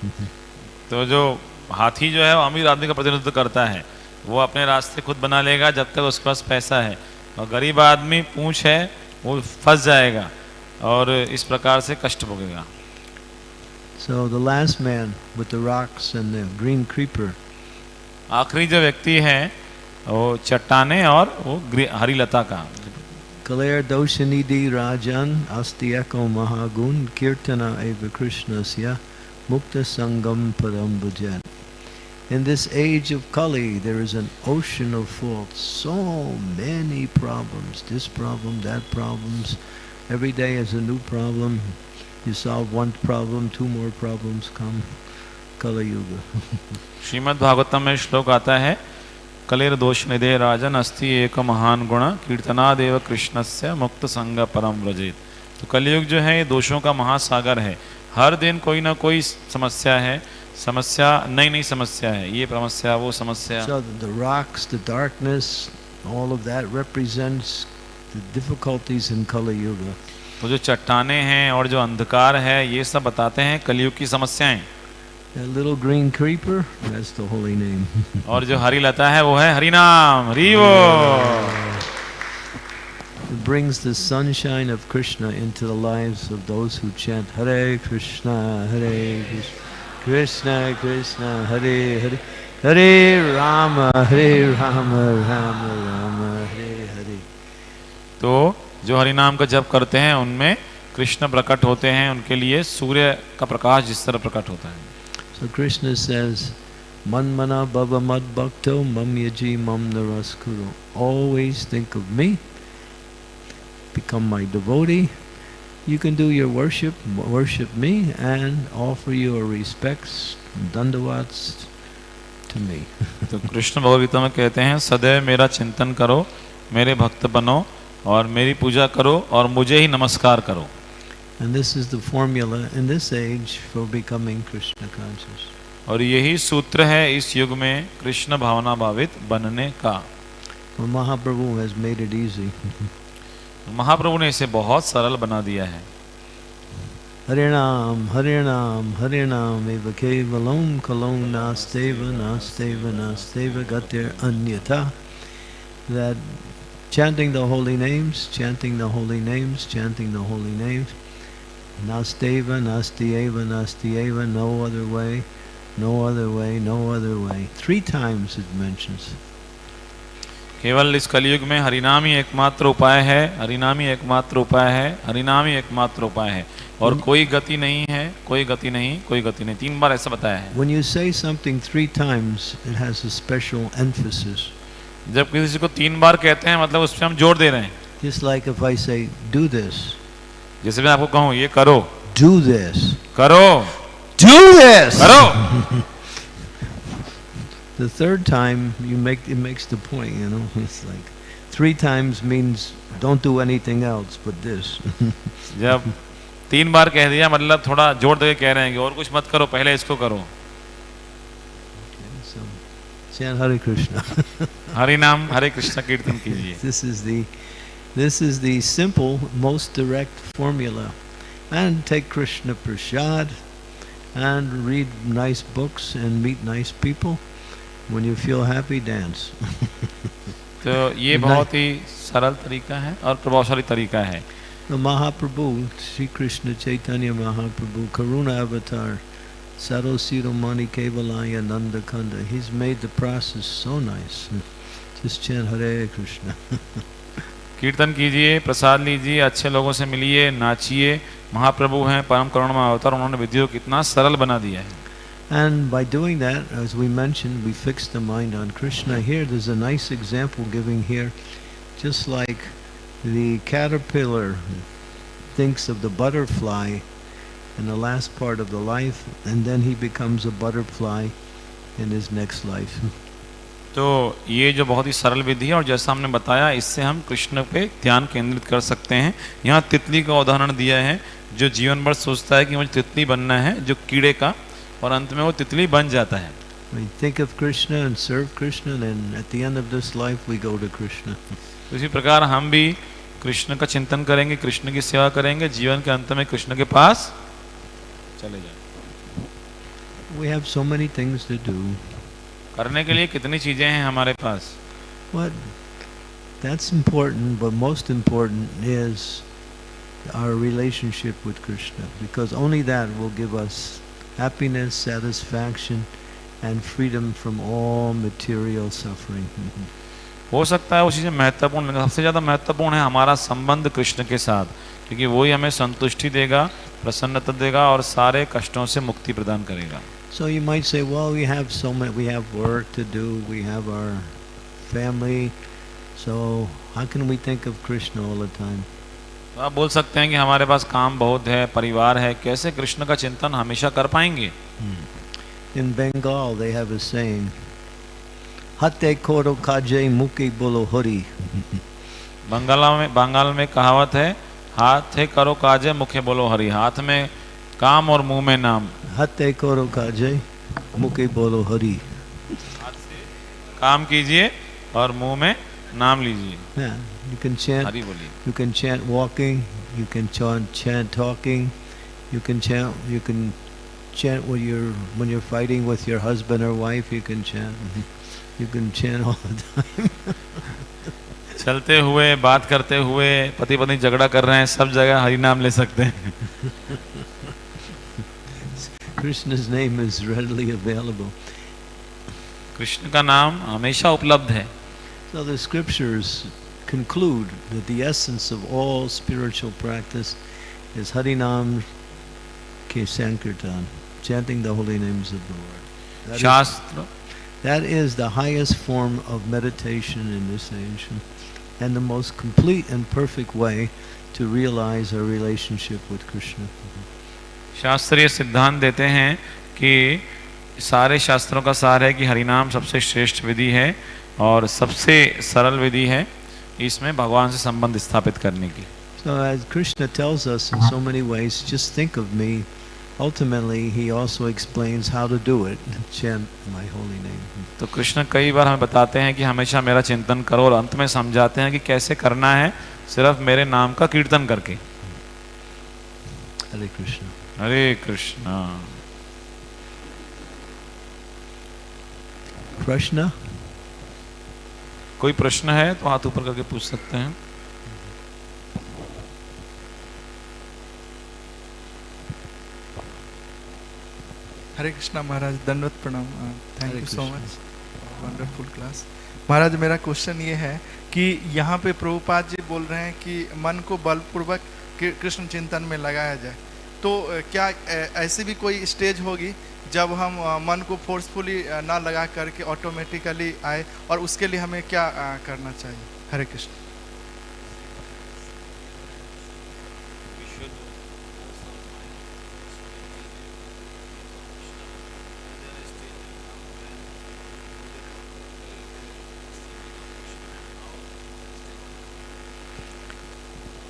तो जो हाथी जो है वो अमीर आदमी का प्रतिनिधित्व करता है वो अपने रास्ते खुद बना लेगा जब तक उसके पास पैसा है और गरीब आदमी पूंछ है वो फंस जाएगा और इस प्रकार से कष्ट भोगेगा So the last man with the rocks and the green creeper, आखिरी जो व्यक्ति है वो चट्टाने और वो ग्री- हरी लता का Kaler Doshanidi Rajan Astieko Mahagun Kirtana Eva Krishnasya Mukta Sangam Padam Bhajan. In this age of Kali, there is an ocean of faults. So many problems. This problem, that problems. Every day is a new problem. You solve one problem, two more problems come. Kali Yuga. Shrimad Bhagavatam में श्लोक आता है कलेर दोष निधे राजन अस्ति एक महान गुण कीर्तनादेव से मुक्त संग परम व्रजित तो कलयुग जो है ये दोषों का महासागर है। हर दिन कोई ना कोई समस्या है। समस्या नई नई समस्या है। ये समस्या वो समस्या। So the rocks, the darkness, all of that represents the difficulties in Kali Yuga. तो जो चट्टाने हैं और जो अंधकार है ये सब बताते हैं कलयुग की समस्याएँ। That little green creeper, that's the holy name. और जो हरी लता है वो है हरि नाम हरि वो It brings the sunshine of Krishna into the lives of those who chant Hare Krishna, Hare Krishna, Krishna Krishna, Hare Hare, Hare Rama, Hare Rama, Rama Rama, Hare Hare. तो जो हरि नाम का जप करते हैं उनमें कृष्ण प्रकट होते हैं उनके लिए सूर्य का प्रकाश जिस तरह प्रकट होता है So Krishna says, Manmana Bhava Mad Bhakto Mam Yaji Mam Naraskuru. Always think of me, become my devotee. You can do your worship, worship me, and offer your respects, dandavats to me. तो कृष्ण भगवगीता में कहते हैं सदैव मेरा चिंतन करो मेरे भक्त बनो और मेरी पूजा करो ही नमस्कार करो And this is the formula in this age for becoming Krishna conscious. और यही सूत्र है इस युग में कृष्ण भावना भावित बनने का Well, Mahaprabhu has made it easy. महाप्रभु ने इसे बहुत सरल बना दिया है हरे नाम हरे Harinam, Harinam, Harinam, Eva Kevalam, Kalom Nasteva, Nasteva, Nasteva, Gatir Anyata. That chanting the holy names, chanting the holy names, chanting the holy names. Nasteva, Nastieva, Nastieva, no other way, no other way, no other way. Three times it mentions. केवल इस कलयुग में हरिनाम ही एकमात्र उपाय है हरिनाम ही एकमात्र उपाय है हरिनाम ही एकमात्र उपाय है और कोई गति नहीं है कोई गति नहीं कोई गति नहीं तीन बार ऐसा बताया है When you say something three times, it has a special emphasis. जब किसी को तीन बार कहते हैं मतलब उस पर हम ज़ोर दे रहे हैं Just like if I say, do this, जैसे मैं आपको कहूँ ये करो। डू दिस करो। डू दिस करो। The third time you make it makes the point you know it's like three times means don't do anything else but this जब तीन बार कह दिया मतलब थोड़ा ज़ोर दे कह रहे हैं कि और कुछ मत करो पहले इसको करो। हरे कृष्ण हरे नाम हरे कृष्ण कीर्तन कीजिए। This is the this is the simple, most direct formula. And take Krishna prasad and read nice books and meet nice people. When you feel happy, dance. तो ये बहुत ही सरल तरीका है और प्रभावशाली तरीका है The Mahaprabhu, Sri Krishna Chaitanya Mahaprabhu, Karuna Avatar, Sarosiromani Kevalaya Nanda Kanda, he's made the process so nice. Just chant Hare Krishna. कीर्तन कीजिए प्रसाद लीजिए अच्छे लोगों से मिलिए नाचिए महाप्रभु हैं परम करुणा अवतार उन्होंने विधि को कितना सरल बना दिया है And by doing that, as we mentioned, we fix the mind on Krishna. Here, there's a nice example giving here, just like the caterpillar thinks of the butterfly in the last part of the life, and then he becomes a butterfly in his next life. तो ये जो बहुत ही सरल विधि है और जैसा हमने बताया इससे हम कृष्ण पे ध्यान केंद्रित कर सकते हैं यहाँ तितली का उदाहरण दिया है जो जीवन भर सोचता है कि मुझे तितली बनना है जो कीड़े का और अंत में वो तितली बन जाता है We think of Krishna and serve Krishna, and at the end of this life, we go to Krishna. तो इसी प्रकार हम भी कृष्ण का चिंतन करेंगे कृष्ण की सेवा करेंगे जीवन के अंत में कृष्ण के पास चले जाए We have so many things to do. करने के लिए कितनी चीज़ें हैं हमारे पास What that's important, but most important is our relationship with Krishna, because only that will give us happiness, satisfaction, and freedom from all material suffering. हो सकता है वो चीज़ें महत्वपूर्ण सबसे ज़्यादा महत्वपूर्ण है हमारा संबंध कृष्ण के साथ क्योंकि वही हमें संतुष्टि देगा प्रसन्नता देगा और सारे कष्टों से मुक्ति प्रदान करेगा So you might say, well, we have so many, we have work to do, we have our family, so how can we think of Krishna all the time? तो आप बोल सकते हैं कि हमारे पास काम बहुत है परिवार है कैसे कृष्ण का चिंतन हमेशा कर पाएँगे In Bengal, they have a saying, Hate koro kaje muki bolo hori. बंगाला में बंगाल में कहावत है हाथ है करो काजे मुखे बोलो हरि हाथ में काम और मुँह में नाम। हते करो काजे मुके बोलो हरि। काम कीजिए और मुँह में नाम लीजिए। यू कैन चैंट हरि बोलिए। You can chant walking you can chant chant talking you can chant you can chant when you when you are fighting with your husband और wife you can chant you can chant all the चलते हुए बात करते हुए पति पत्नी झगड़ा कर रहे हैं सब जगह हरी नाम ले सकते हैं। Krishna's name is readily available. Krishna का नाम हमेशा उपलब्ध है So the scriptures conclude that the essence of all spiritual practice is Harinam Ke Sankirtan, chanting the holy names of the Lord. That is, शास्त्र that is the highest form of meditation in this age and the most complete and perfect way to realize our relationship with Krishna. शास्त्रीय सिद्धांत देते हैं कि सारे शास्त्रों का सार है कि हरिनाम सबसे श्रेष्ठ विधि है और सबसे सरल विधि है इसमें भगवान से संबंध स्थापित करने की So as Krishna tells us in so many ways, just think of me. Ultimately, he also explains how to do it. Chant my holy name. तो कृष्ण कई बार हमें बताते हैं कि हमेशा मेरा चिंतन करो और अंत में समझाते हैं कि कैसे करना है सिर्फ़ मेरे नाम का कीर्तन करके Hare Krishna. हरे कृष्णा। प्रश्न? कोई प्रश्न है तो हाथ ऊपर करके पूछ सकते हैं। हरे कृष्णा महाराज दंडवत प्रणाम। Thank you so much wonderful class Maharaj मेरा क्वेश्चन ये है कि यहाँ पे प्रभुपाद जी बोल रहे हैं कि मन को बलपूर्वक कृष्ण चिंतन में लगाया जाए। तो क्या ऐसी भी कोई स्टेज होगी जब हम मन को फोर्सफुली ना लगा करके ऑटोमेटिकली आए और उसके लिए हमें क्या करना चाहिए? हरे Krishna.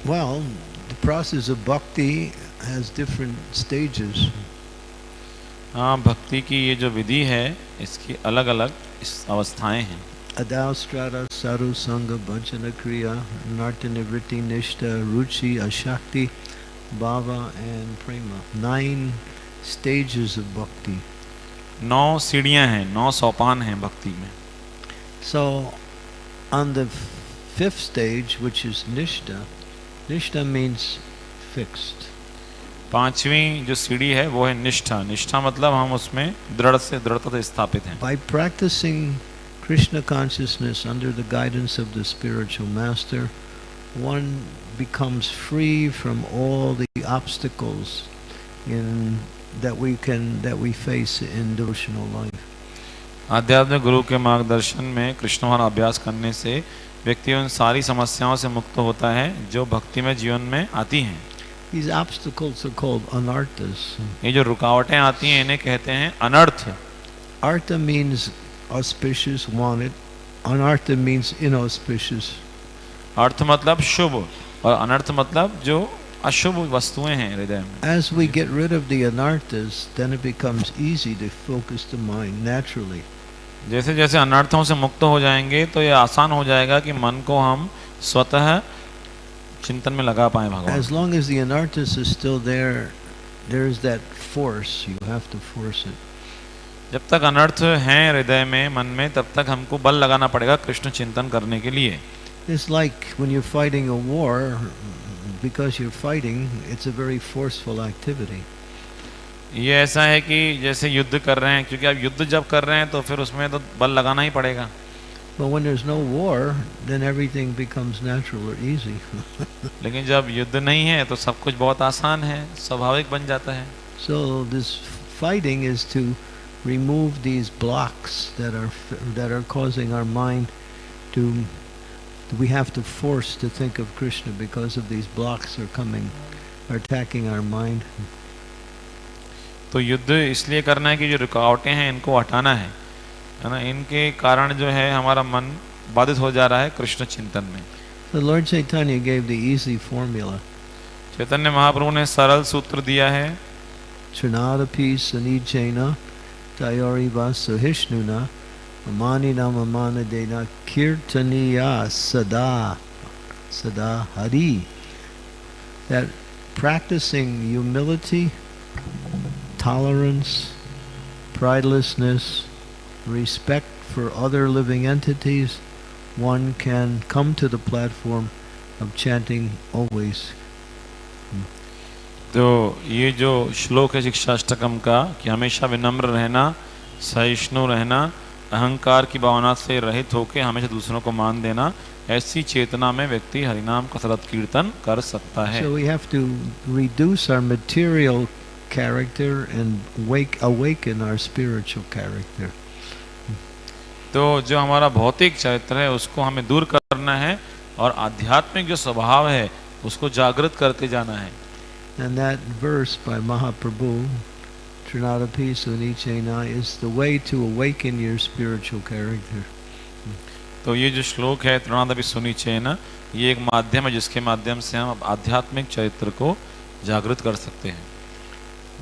Well, the process of bhakti has different stages. हाँ भक्ति की ये जो विधि है इसकी अलग अलग इस अवस्थाएँ हैं। सारु संग भजन क्रिया नाट्यनिवृत्ति निष्ठा रुचि एंड प्रेमा नाइन स्टेजेस भक्ति नौ सीढ़ियाँ हैं नौ सोपान हैं भक्ति में। So the fifth stage which is निष्ठा निष्ठा मींस फिक्स्ड पांचवी जो सीढ़ी है वो है निष्ठा। निष्ठा मतलब हम उसमें दृढ़ से दृढ़ता से स्थापित हैं। By practising Krishna consciousness under the guidance of the spiritual master one becomes free from all the obstacles in that we can that we face in devotional life आध्यात्मिक गुरु के मार्गदर्शन में कृष्ण वाला अभ्यास करने से व्यक्ति उन सारी समस्याओं से मुक्त होता है जो भक्ति में जीवन में आती हैं। These obstacles are called anarthas. ये जो रुकावटें आती हैं इन्हें कहते हैं अनर्थ Artha means auspicious, wanted. Anartha means inauspicious. अर्थ मतलब शुभ और अनर्थ मतलब जो अशुभ वस्तुएँ हैं हृदय में As we get rid of the anarthas, then it becomes easy to focus the mind naturally. जैसे जैसे अनर्थों से मुक्त हो जाएँगे तो ये आसान हो जाएगा कि मन को हम स्वतः चिंतन में लगा पाए भगवान। As long as the is still there there is that force you have to force it जब तक अनर्थ है हृदय में मन में तब तक हमको बल लगाना पड़ेगा कृष्ण चिंतन करने के लिए। It's like when you fighting a war because you are fighting it's a very forceful activity ये ऐसा है कि जैसे युद्ध कर रहे हैं क्योंकि आप युद्ध जब कर रहे हैं तो फिर उसमें तो बल लगाना ही पड़ेगा। But when there's no war, then everything becomes natural or easy. लेकिन जब युद्ध नहीं है तो सब कुछ बहुत आसान है स्वाभाविक बन जाता है so this fighting is to remove these blocks that are that are causing our mind to we have to force to think of Krishna because of these blocks are coming are attacking our mind. तो युद्ध इसलिए करना है कि जो रुकावटें हैं इनको हटाना है है ना इनके कारण जो है हमारा मन बाधित हो जा रहा है कृष्ण चिंतन में So Lord Chaitanya gave the easy formula. Chaitanya Mahaprabhu ने सरल सूत्र दिया है Trinadapi Sanichena Tayoriva Suhishnuna Amanina Mamana Dena Kirtaniya Sada Sada Hari that practicing humility, tolerance, pridelessness, respect for other living entities, one can come to the platform of chanting always तो ये जो श्लोक है शिक्षाष्टकम का कि हमेशा विनम्र रहना सहिष्णु रहना अहंकार की भावना से रहित होकर हमेशा दूसरों को मान देना ऐसी चेतना में व्यक्ति हरिनाम का सतत कीर्तन कर सकता है So we have to reduce our material character and wake awaken our spiritual character. तो जो हमारा भौतिक चरित्र है उसको हमें दूर करना है और आध्यात्मिक जो स्वभाव है उसको जागृत करते जाना है And that verse by Mahaprabhu, Trinadapi Sunichena, is the way to awaken your spiritual character. तो ये जो श्लोक है तृणादपि सुनीचे ना ये एक माध्यम है जिसके माध्यम से हम आध्यात्मिक चरित्र को जागृत कर सकते हैं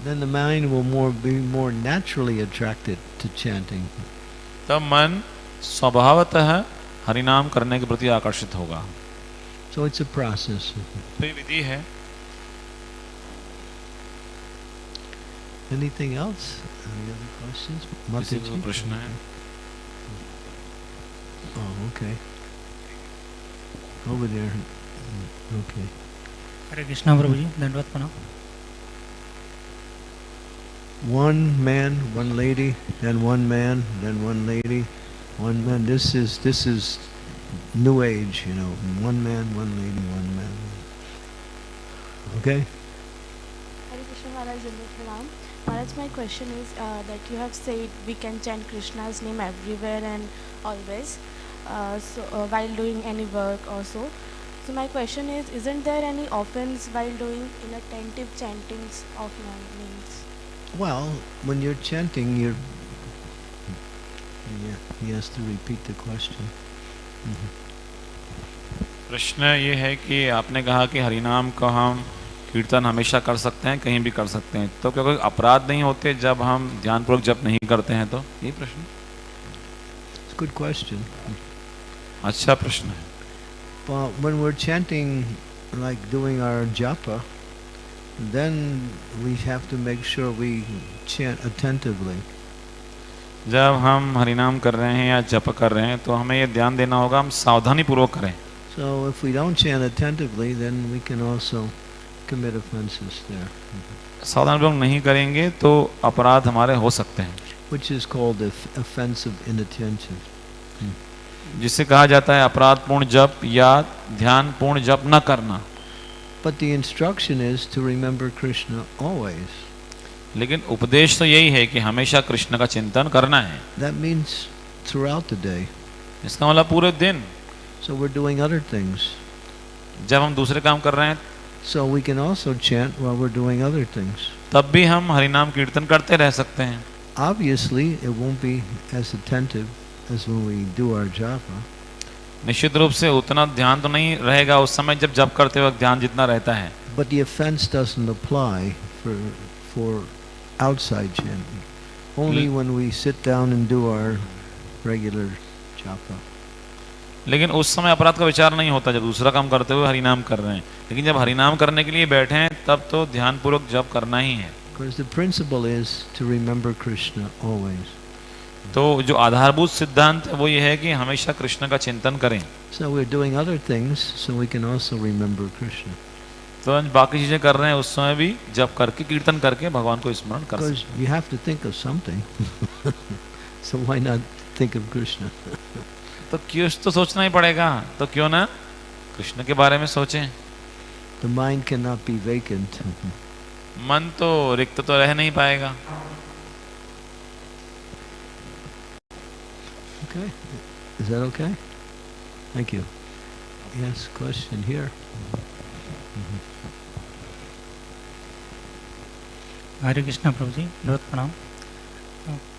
Then the mind will more be more naturally attracted to chanting. तब मन स्वभावतः हरिनाम करने के प्रति आकर्षित होगा So it's a process. तो ये विधि है Anything else? Any other questions? किसी को? प्रश्न है Oh, okay. Over there. Mm, Okay. हरे कृष्णा प्रभु जी दंडवत प्रणाम One man, one lady, then one man, then one lady, one man. This is this is new age, you know. One man, one lady, one man. Okay. Hare Krishna Maharaj my question is uh, that you have said we can chant Krishna's name everywhere and always, uh, so uh, while doing any work or so. My question is, isn't there any offense while doing inattentive chantings of names? Well, when you're chanting, you're. Yeah, he has to repeat the question. Mhm. प्रश्न ये है कि आपने कहा कि हरिनाम का हम कीर्तन हमेशा कर सकते हैं कहीं भी कर सकते हैं तो क्या कोई अपराध नहीं होते जब हम ध्यानपूर्वक जप नहीं करते हैं तो ये प्रश्न good question. अच्छा प्रश्न है Well, when we're chanting, like doing our japa, then we have to make sure we chant attentively. जब हम हरिनाम कर रहे हैं या जप कर रहे हैं तो हमें ये ध्यान देना होगा हम सावधानी पूर्वक करें So if we don't chant attentively, then we can also commit offenses there, सावधानी पूर्वक नहीं करेंगे तो अपराध हमारे हो सकते हैं which is called off- offensive inattention. जिसे कहा जाता है अपराधपूर्ण जप या ध्यानपूर्ण जप न करना But the instruction is to remember Krishna always. लेकिन उपदेश तो यही है कि हमेशा कृष्ण का चिंतन करना है That means throughout the day. इसका मतलब पूरे दिन So we're doing other things. जब हम दूसरे काम कर रहे हैं So we can also chant while we're doing other things. तब भी हम हरिनाम कीर्तन करते रह सकते हैं Obviously, it won't be as attentive as when we do our japa. निश्चित रूप से उतना ध्यान तो नहीं रहेगा उस समय जब जप करते वक्त ध्यान जितना रहता है। लेकिन उस समय अपराध का विचार नहीं होता जब दूसरा काम करते हुए हरिनाम कर रहे हैं। लेकिन जब हरिनाम करने के लिए बैठे हैं तब तो ध्यान पूर्वक जब करना ही है। तो जो आधारभूत सिद्धांत है वो ये है कि हमेशा कृष्ण का चिंतन करें So we're doing other things so we can also remember Krishna. तो आज बाकी चीज़ें कर रहे हैं उस समय भी जप करके कीर्तन करके भगवान को स्मरण कर सकते you have to think of something. so why not think of Krishna? हैं। तो क्यों तो सोचना ही पड़ेगा तो क्यों ना कृष्ण के बारे में सोचें The mind cannot be vacant. मन तो रिक्त तो रह नहीं पाएगा Okay. Is that okay? Thank you. Yes, question here. हरे कृष्णा प्रभु जी बहुत प्रणाम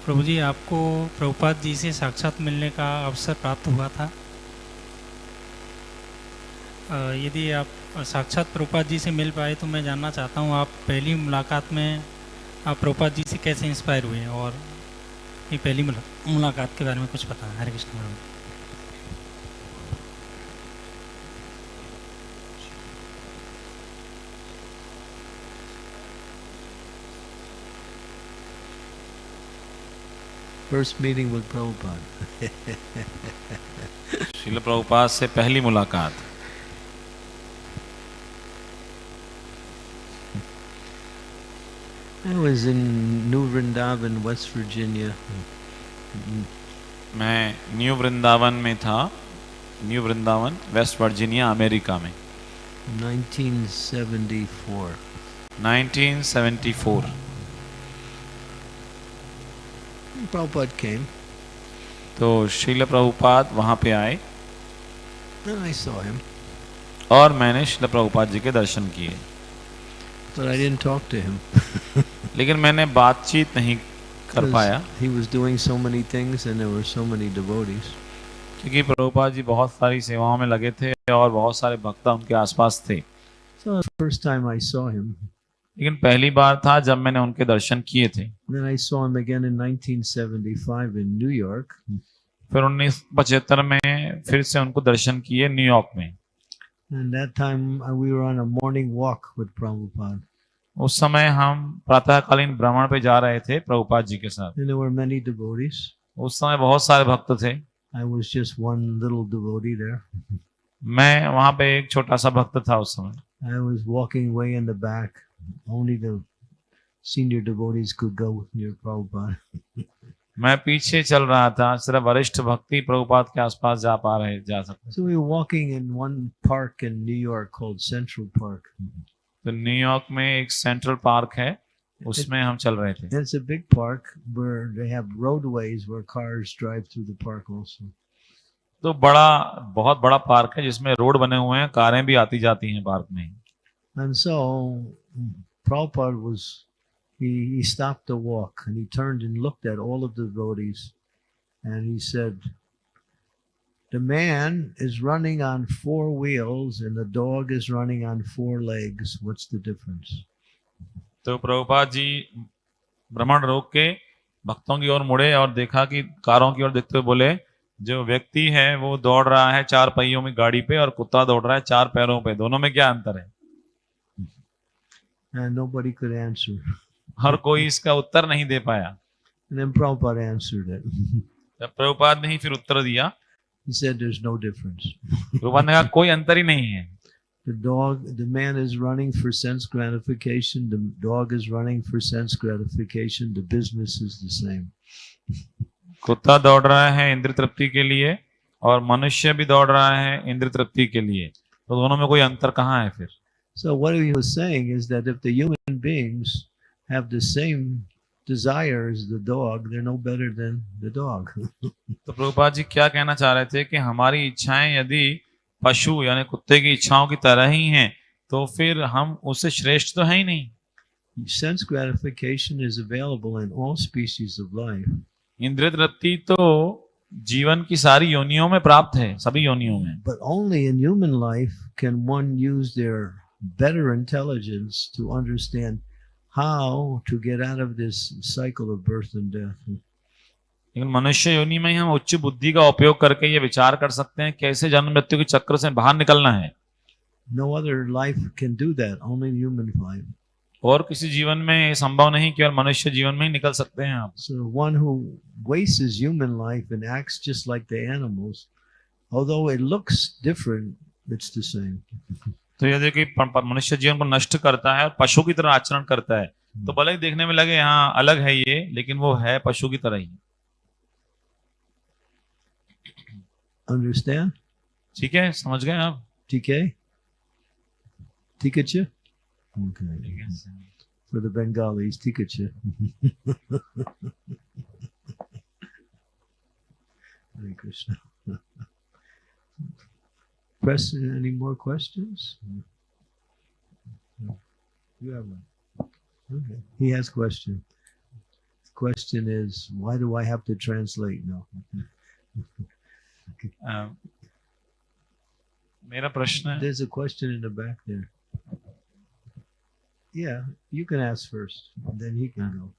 प्रभु जी आपको प्रभुपाद जी से साक्षात मिलने का अवसर प्राप्त हुआ था अ, यदि आप साक्षात प्रभुपाद जी से मिल पाए तो मैं जानना चाहता हूँ आप पहली मुलाकात में आप प्रभुपाद जी से कैसे इंस्पायर हुए और ये पहली मुलाकात के बारे में कुछ बताएँ हरे कृष्ण प्रभु First meeting with Prabhupada. शिल प्रभुपाद से पहली मुलाकात I was in New Vrindavan, West Virginia. Mm, मैं न्यू वृंदावन में था new Vrindavan West Virginia America में 1974. 1974 Prabhupada came, तो शिल प्रभुपाद वहाँ पे आए and I saw him, और मैंने शिल प्रभुपाद जी के दर्शन किए but I didn't talk to him. लेकिन मैंने बातचीत नहीं कर पाया। so so क्योंकि प्रभुपा जी बहुत सारी सेवाओं में लगे थे और बहुत सारे भक्त उनके आसपास थे। So लेकिन पहली बार था जब मैंने उनके दर्शन किए थे। in 1975 फिर उन्नीस पचहत्तर में फिर से उनको दर्शन किए न्यूयॉर्क में। And that time uh, we were on a morning walk with Prabhupada. उस समय हम प्रातःकालीन भ्रमण पे जा रहे थे प्रभुपाद जी के साथ And there were many devotees. उस समय बहुत सारे भक्त थे I was just one little devotee there. मैं वहाँ पे एक छोटा सा भक्त था उस समय I was walking way in the back. Only the senior devotees could go near Prabhupada. मैं पीछे चल रहा था सिर्फ़ वरिष्ठ भक्ति प्रभुपाद के आसपास जा पा रहे जा सकते So we were walking in one park in New York called Central Park. तो न्यूयॉर्क में एक सेंट्रल पार्क है उसमें हम चल रहे थे। Big park drive through the park also तो बड़ा बहुत बड़ा पार्क है जिसमें रोड बने हुए हैं कारें भी आती जाती हैं पार्क में। And so proper was he he stopped the walk and he turned and looked at all of the rowdies and he said The man is running on four wheels and the dog is running on four legs. What's the difference? तो प्रभुपाद जी भ्रमण रोक के भक्तों की ओर मुड़े और देखा कि कारों की ओर देखते हुए बोले जो व्यक्ति है वो दौड़ रहा है चार पहियों में गाड़ी पे और कुत्ता दौड़ रहा है चार पैरों पे दोनों में क्या अंतर है And nobody could answer. हर कोई इसका उत्तर नहीं दे पाया And then Prabhupada answered it. Prabhupada ने ही फिर उत्तर दिया He said, There's no difference. Prabhupada ने कहा कोई अंतर ही नहीं है The dog, the man is running for sense gratification. The dog is running for sense gratification. The business is the same. कुत्ता दौड़ रहा है इंद्र तृप्ति के लिए और मनुष्य भी दौड़ रहा है इंद्र तृप्ति के लिए तो दोनों में कोई अंतर कहाँ है फिर So what he was saying is that if the human beings have the same desire as the dog, they're no better than the dog. तो प्रभुपाद जी क्या कहना चाह रहे थे कि हमारी इच्छाएँ यदि पशु यानी कुत्ते की इच्छाओं की तरह ही हैं तो फिर हम उससे श्रेष्ठ तो है ही नहीं sense gratification is available in all species of life. इंद्रिय तृप्ति तो जीवन की सारी योनियों में प्राप्त है सभी योनियों में But only in human life can one use their better intelligence to understand how to get out of this cycle of birth and death. लेकिन मनुष्य योनि में हम उच्च बुद्धि का उपयोग करके ये विचार कर सकते हैं कैसे जन्म मृत्यु के चक्र से बाहर निकलना है No other life can do that, only human life. और किसी जीवन में संभव नहीं केवल मनुष्य जीवन में ही निकल सकते हैं आप So one who wastes human life and acts just like the animals, although it looks different, it's the same. तो यदि कोई मनुष्य जीवन को नष्ट करता है और पशु की तरह आचरण करता है तो भले ही देखने में लगे यहाँ अलग है ये लेकिन वो है पशु की तरह ही? ठीक है समझ गए आप TK? Tikacha? Okay. For the Bengalis, Tikacha. Hare Krishna. Preston, any more questions? You have one. Okay. He has a question. The question is, why do I have to translate now? um, There's a question in the back there. Yeah, you can ask first, then he can go.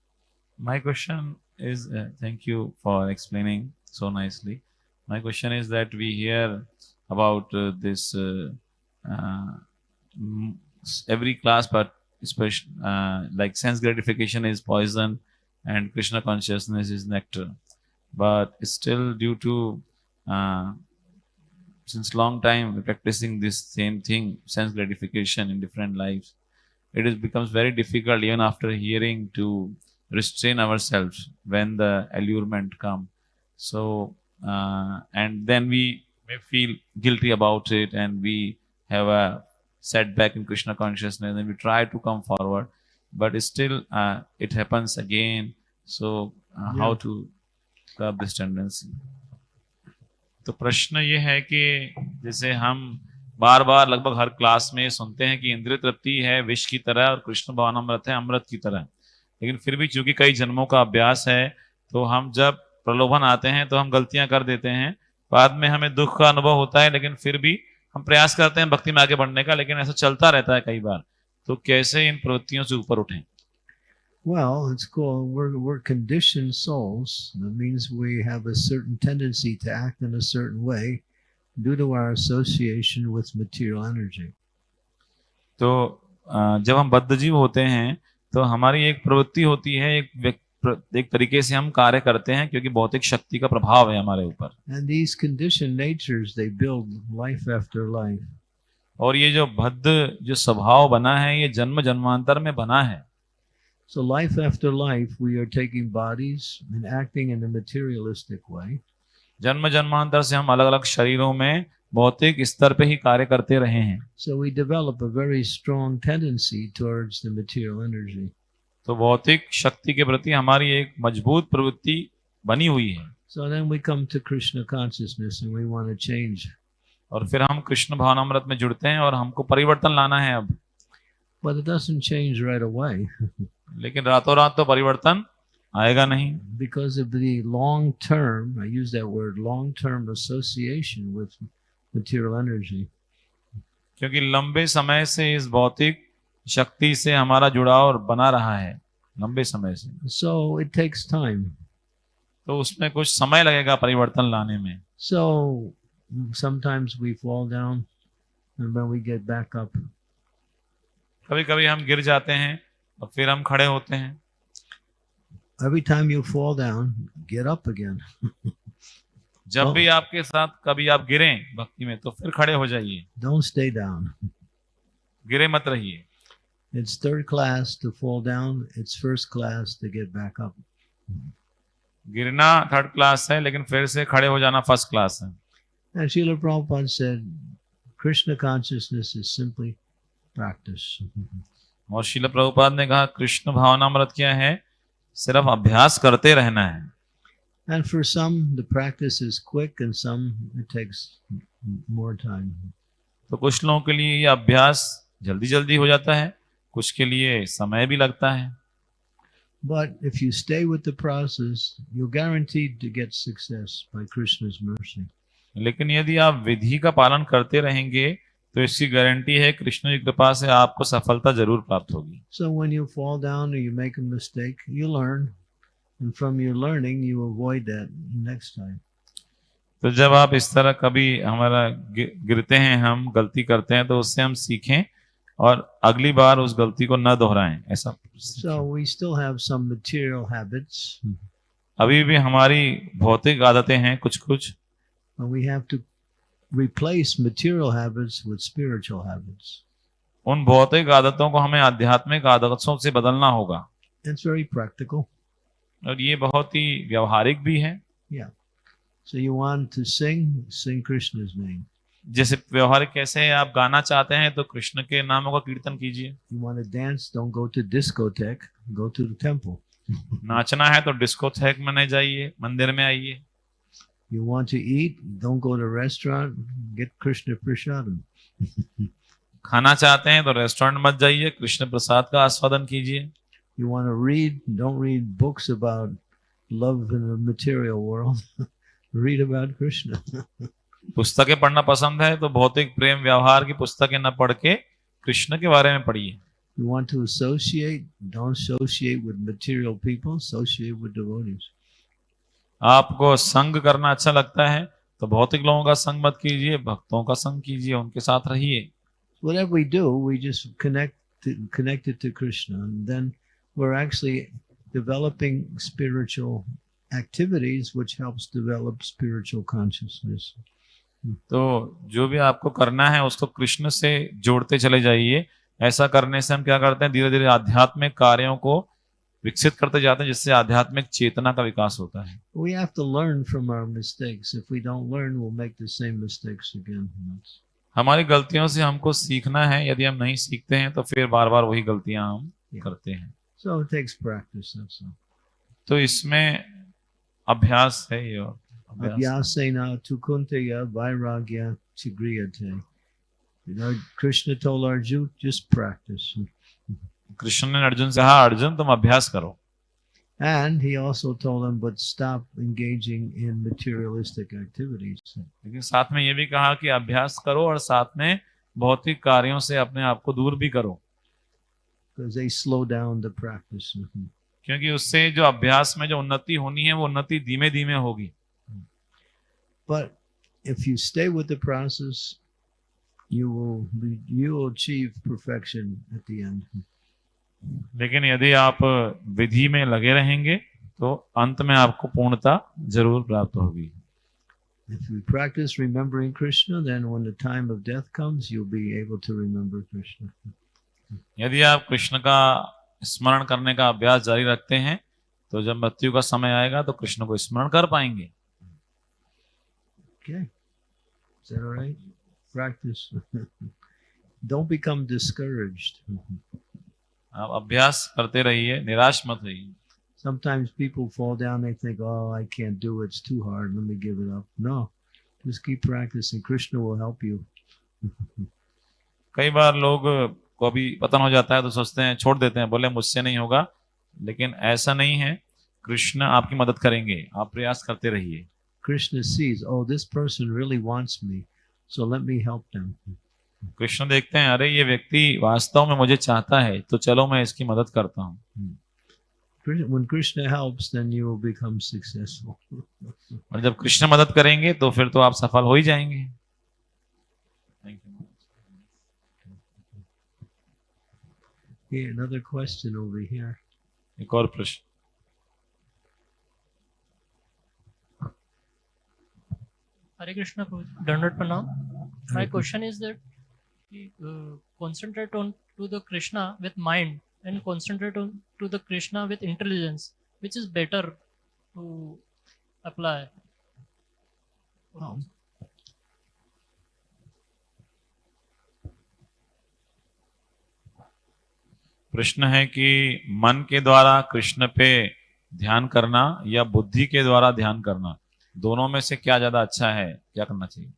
My question is, uh, thank you for explaining so nicely. My question is that we hear about uh, this uh, uh, every class, but especially uh, like sense gratification is poison and Krishna consciousness is nectar. But still, due to since long time practicing this same thing, sense gratification in different lives, it is becomes very difficult even after hearing to restrain ourselves when the allurement come so uh, and then we may feel guilty about it and we have a setback in krishna consciousness and we try to come forward but still uh, it happens again so uh, yeah. how to curb this tendency तो प्रश्न ये है कि जैसे हम बार बार लगभग हर class में सुनते हैं कि इंद्रिय तृप्ति है विष की तरह और कृष्ण भवन अमृत है अमृत की तरह लेकिन फिर भी चूँकि कई जन्मों का अभ्यास है तो हम जब प्रलोभन आते हैं तो हम गलतियाँ कर देते हैं बाद में हमें दुख का अनुभव होता है लेकिन फिर भी हम प्रयास करते हैं भक्ति में आगे बढ़ने का लेकिन ऐसा चलता रहता है कई बार तो कैसे इन प्रवृत्तियों से ऊपर उठें Well, it's called we're we're conditioned souls. That means we have a certain tendency to act in a certain way due to our association with material energy. तो अ, जब हम बद्ध जीव होते हैं तो हमारी एक प्रवृत्ति होती है एक एक तरीके से हम कार्य करते हैं क्योंकि भौतिक शक्ति का प्रभाव है हमारे ऊपर. और ये जो बद्ध जो स्वभाव बना है ये जन्म जन्मांतर में बना है So life after life we are taking bodies and acting in a materialistic way. जन्म जन्मांतर से हम अलग अलग शरीरों में भौतिक स्तर पे ही कार्य करते रहे हैं So we develop a very strong tendency towards the material energy. तो भौतिक शक्ति के प्रति हमारी एक मज़बूत प्रवृत्ति बनी हुई है। So और फिर हम कृष्ण भावनामृत में जुड़ते हैं और हमको परिवर्तन लाना है अब। But it doesn't change right away. लेकिन रातों रात तो परिवर्तन आएगा नहीं। Because of the long term I use that long term association with material energy क्योंकि लंबे समय से इस भौतिक शक्ति से हमारा जुड़ाव बना रहा है लंबे समय से सो इट takes time. तो उसमें कुछ समय लगेगा परिवर्तन लाने में So sometimes we fall down and then we get back up. कभी कभी हम गिर जाते हैं और फिर हम खड़े होते हैं Every time you fall down, get up again. जब Oh. भी आपके साथ कभी आप गिरें भक्ति में तो फिर खड़े हो जाइए Don't stay down. गिरे मत रहिए It's third class to fall down, it's first class to get back up. गिरना थर्ड क्लास है लेकिन फिर से खड़े हो जाना फ़र्स्ट क्लास है And Srila Prabhupada said, Krishna consciousness is simply practice. और शिल प्रभुपाद ने कहा कृष्ण भावनामृत क्या है सिर्फ़ अभ्यास करते रहना है And for some, the practice is quick, and some it takes more time. तो कुछ लोगों के लिए ये अभ्यास जल्दी जल्दी हो जाता है कुछ के लिए समय भी लगता है But if you stay with the process, you're guaranteed to get success by Krishna's mercy. लेकिन यदि आप विधि का पालन करते रहेंगे तो इसकी गारंटी है कृष्ण की कृपा से आपको सफलता ज़रूर प्राप्त होगी So when you fall down or you make a mistake, you learn. And from your learning, you avoid that next time. तो जब आप इस तरह कभी हमारा गिरते हैं हम गलती करते हैं तो उससे हम सीखें और अगली बार उस गलती को न दोहराएँ ऐसा So we still have some material habits, अभी भी हमारी भौतिक आदतें हैं कुछ कुछ we have to replace material habits with spiritual habits. उन भौतिक आदतों को हमें आध्यात्मिक आदतों से बदलना होगा It's very practical. और ये बहुत ही व्यवहारिक भी है yeah. So you want to sing, sing Krishna's name. जैसे व्यवहारिक कैसे है आप गाना चाहते हैं तो कृष्ण के नामों का कीर्तन कीजिए. नाचना है तो डिस्कोथेक में नहीं जाइए मंदिर में आइए You want to eat, don't go to restaurant, get Krishna prasadam. खाना चाहते हैं तो रेस्टोरेंट मत जाइए कृष्ण प्रसाद का आस्वादन कीजिए You want to read, don't read books about love in the material world. read about Krishna. पुस्तकें पढ़ना पसंद है तो भौतिक प्रेम व्यवहार की पुस्तकें न पढ़ के कृष्ण के बारे में पढ़िए You want to associate, don't associate with material people, associate with devotees. आपको संग करना अच्छा लगता है तो भौतिक लोगों का संग मत कीजिए भक्तों का संग कीजिए उनके साथ रहिए Whatever we do, we just connect to, connect it to Krishna, and then we're actually developing spiritual activities, which helps develop spiritual consciousness. तो जो भी आपको करना है उसको कृष्ण से जोड़ते चले जाइए ऐसा करने से हम क्या करते हैं धीरे धीरे आध्यात्मिक कार्यों को विकसित करते जाते हैं जिससे आध्यात्मिक चेतना का विकास होता है We have to learn from our mistakes. If we don't learn, we'll make the same mistakes again. हमारी गलतियों से हमको सीखना है यदि हम नहीं सीखते हैं तो फिर बार बार वही गलतियाँ हम Yeah. करते हैं So it takes practice. That's all. तो इसमें अभ्यास है ये और Abhyasena tukunteya vairagya chigriyate. You know, Krishna told Arjuna, just practice. Krishna ने अर्जुन से कहा अर्जुन तुम अभ्यास करो And he also told him, but stop engaging in materialistic activities. लेकिन साथ में ये भी कहा कि अभ्यास करो और साथ में भौतिक कार्यों से अपने आप को दूर भी करो Because they slow down the practice. Mhm. क्योंकि उससे जो अभ्यास में जो उन्नति होनी है वो उन्नति धीमे धीमे होगी But if you stay with the process, you will be, you will achieve perfection at the end. लेकिन यदि आप विधि में लगे रहेंगे तो अंत में आपको पूर्णता ज़रूर प्राप्त होगी If you practice remembering Krishna, then when the time of death comes, you'll be able to remember Krishna. यदि आप कृष्ण का स्मरण करने का अभ्यास जारी रखते हैं तो जब मृत्यु का समय आएगा तो कृष्ण को स्मरण कर पाएँगे Okay. Is that all right? Practice. Don't become discouraged. आप अभ्यास करते रहिए निराश मत रहिए Sometimes people fall down, they think, oh, I can't do it. It's too hard. Let me give it up. No. Just keep practicing. Krishna will help you. कई बार लोग को भी पतन हो जाता है तो सोचते हैं छोड़ देते हैं बोले मुझसे नहीं होगा लेकिन ऐसा नहीं है कृष्ण आपकी मदद करेंगे आप प्रयास करते रहिए Krishna sees, oh, this person really wants me. So let me help them. Krishna देखते हैं अरे ये व्यक्ति वास्तव में मुझे चाहता है तो चलो मैं इसकी मदद करता हूँ When Krishna helps, then you will become successful. और जब कृष्ण मदद करेंगे तो फिर तो आप सफल हो ही जाएँगे. Okay, another question over here. एक और प्रश्न हरे कृष्ण डंडोट प्रणाम। My question is that concentrate on to the Krishna with mind and concentrate on to the Krishna with intelligence which is better to apply प्रश्न है कि मन के द्वारा कृष्ण पे ध्यान करना या बुद्धि के द्वारा ध्यान करना? दोनों में से क्या ज़्यादा अच्छा है क्या करना चाहिए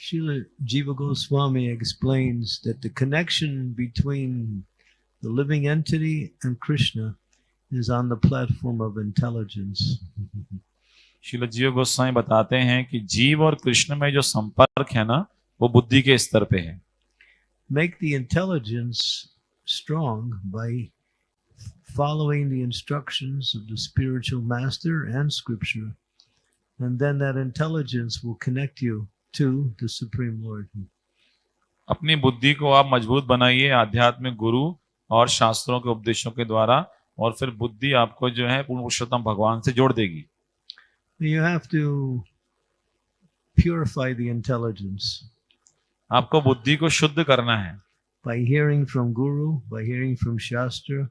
Srila Jiva Goswami explains that the connection between the living entity and Krishna is on the platform of intelligence. शिल जीव गोस्वामी बताते हैं कि जीव और कृष्ण में जो संपर्क है ना वो बुद्धि के स्तर पे है Make the intelligence strong by following the instructions of the spiritual master and scripture. And then that intelligence will connect you to the Supreme Lord. अपनी बुद्धि को आप मज़बूत बनाइए आध्यात्मिक गुरु और शास्त्रों के उपदेशों के द्वारा और फिर बुद्धि आपको जो है पूर्ण पुरुषोत्तम भगवान से जोड़ देगी You have to purify the intelligence. आपको बुद्धि को शुद्ध करना है by hearing from Guru, by hearing from Shastra.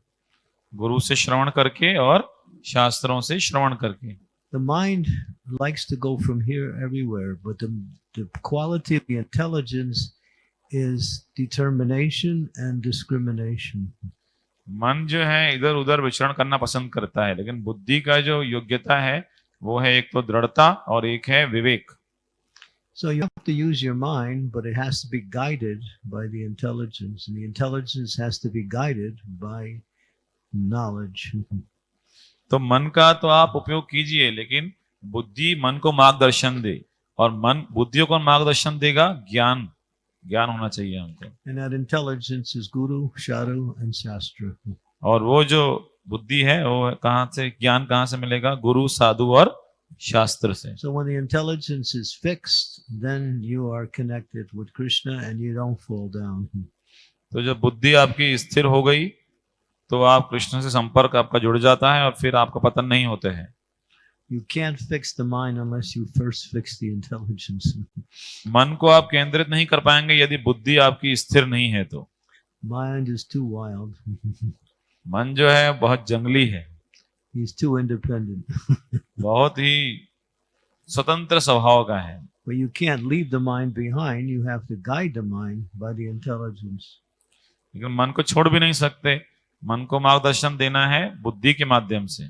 गुरु से श्रवण करके और शास्त्रों से श्रवण करके The mind likes to go from here everywhere, but the, the quality of the intelligence is determination and discrimination. मन जो है इधर उधर विचरण करना पसंद करता है लेकिन बुद्धि का जो योग्यता है वो है एक तो दृढ़ता और एक है विवेक So you have to use your mind, but it has to be guided by the intelligence, and the intelligence has to be guided by knowledge. तो मन का तो आप उपयोग कीजिए लेकिन बुद्धि मन को मार्गदर्शन दे। और मन बुद्धियों को मार्गदर्शन देगा ज्ञान ज्ञान होना चाहिए हमको। इंटेलिजेंस इज़ गुरु शारु एंड शास्त्र और वो जो बुद्धि है वो कहा से ज्ञान कहा से मिलेगा? गुरु साधु और शास्त्र से। So when intelligence is fixed then you are connected with Krishna and you don't fall down तो जब बुद्धि आपकी स्थिर हो गई तो आप कृष्ण से संपर्क आपका जुड़ जाता है और फिर आपका पतन नहीं होते हैं You can't fix the mind unless you first fix the intelligence. मन को आप केंद्रित नहीं कर पाएँगे यदि बुद्धि आपकी स्थिर नहीं है तो Mind is too wild. मन जो है बहुत जंगली है He's too independent. बहुत ही स्वतंत्र स्वभाव का है But you can't leave the mind behind. You have to guide the mind by the intelligence. लेकिन मन को छोड़ भी नहीं सकते मन को मार्गदर्शन देना है बुद्धि के माध्यम से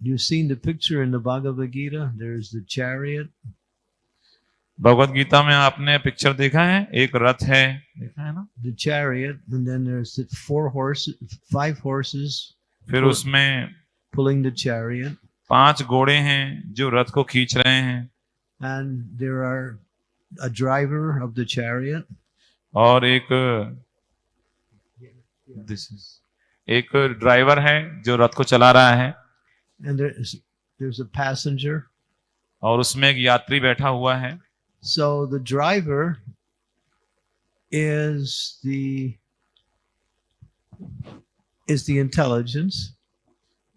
You've seen the picture in the Bhagavad Gita. There's the chariot, Bhagavad Gita में आपने पिक्चर देखा है एक रथ है देखा है ना the chariot, and then there's the four horses, five horses फिर उसमें pulling the chariot, पाँच घोड़े हैं जो रथ को खींच रहे हैं and there are a driver of the chariot, और एक दिस इज़ एक ड्राइवर है जो रथ को चला रहा है। पैसेंजर और उसमें एक यात्री बैठा हुआ है। So the driver is the is the intelligence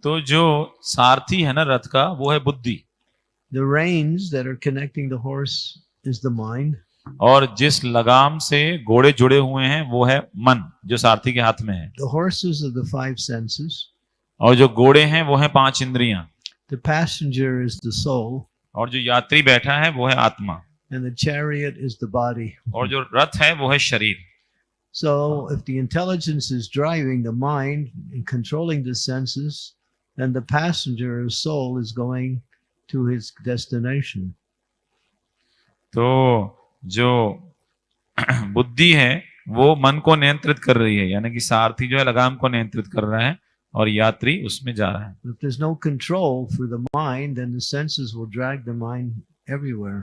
तो जो सारथी है ना रथ का वो है बुद्धि। The reins there are connecting the horse is the mind और जिस लगाम से घोड़े जुड़े हुए हैं वो है मन जो सारथी के हाथ में है The horses are the five senses. और जो घोड़े हैं वो है पाँच इंद्रियाँ The passenger is the soul, और जो यात्री बैठा है वो है आत्मा and the chariot is the body. और जो रथ है वो है शरीर So if the intelligence is driving the mind and controlling the senses, then the passenger or soul is going to his destination. तो जो बुद्धि है वो मन को नियंत्रित कर रही है यानी कि सारथी जो है लगाम को नियंत्रित कर रहा है और यात्री उसमें जा रहा है If there's no control for the mind, then the senses will drag the mind everywhere.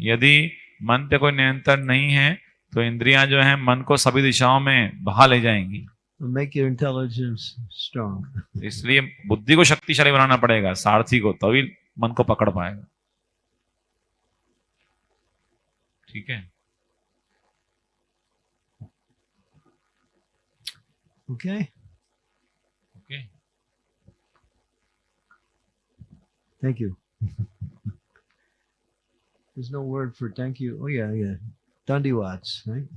यदि मन पे कोई नियंत्रण नहीं है तो इंद्रियाँ जो है मन को सभी दिशाओं में बहा ले जाएँगी make your intelligence strong. इसलिए बुद्धि को शक्तिशाली बनाना पड़ेगा सारथी को तभी मन को पकड़ पाएगा ठीक है Okay? Okay Thank you. There's no word for thank you. Oh yeah, yeah. Dandawats, right?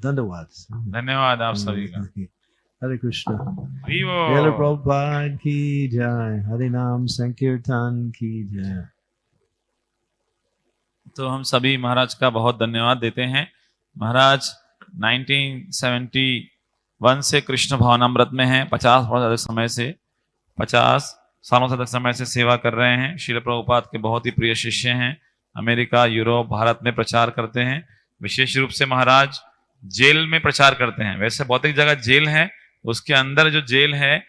Dandawats. धन्यवाद आप सभी का Hare Krishna. हरि Taylor बोल। Prabhupada ki jai. Hare Nam Sankirtan ki jai. तो हम सभी महाराज का बहुत धन्यवाद देते हैं। महाराज 1971 से कृष्ण भावनामृत में हैं 50 वर्ष अधिक समय से 50 सालों से अधिक समय से सेवा कर रहे हैं। शिल प्रभुपाद के बहुत ही प्रिय शिष्य हैं, अमेरिका, यूरोप, भारत में प्रचार करते हैं। विशेष रूप से महाराज, जेल में प्रचार करते हैं। वैसे बहुत एक जगह जेल है, उसके अंदर जो जेल है,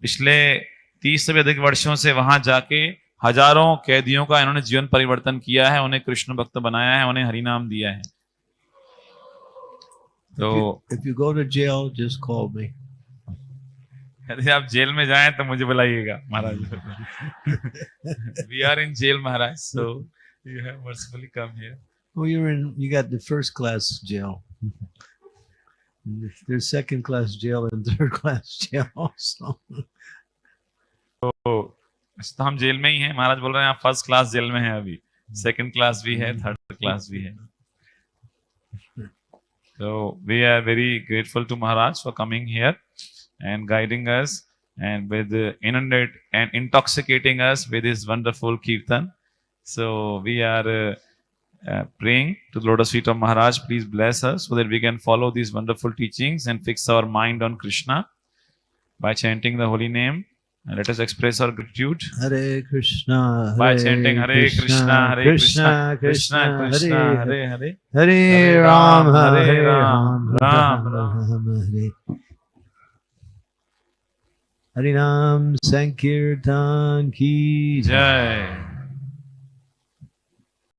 पिछले तीस से भी अधिक वर्षों से वहाँ जाके हज़ारों कैदियों का इन्होंने जीवन परिवर्तन किया है उन्हें कृष्ण भक्त बनाया है उन्हें हरि नाम दिया है। तो if you go to jail just call me यदि आप जेल में जाएँ तो मुझे बुलाइएगा Maharaj. We are in jail Maharaj so you have mercifully come here वो you are in you got the first class jail there second class jail and third तो हम jail में ही हैं महाराज बोल रहे हैं आप फ़र्स्ट क्लास जेल में हैं अभी सेकंड क्लास भी है थर्ड क्लास भी है So we are very grateful to Maharaj for coming here and guiding us and with uh, inundate and intoxicating us with his wonderful kirtan. So we are uh, uh, praying to the lotus feet of Maharaj. Please bless us so that we can follow these wonderful teachings and fix our mind on Krishna by chanting the holy name. Let us express our gratitude Hare Krishna, Hare by chanting Hare Krishna, Hare Krishna, Krishna Krishna, Hare Hare. Hare Ram, Hare Ram, Ram, Ram Hare. Sankirtan Ki Jai. Jai.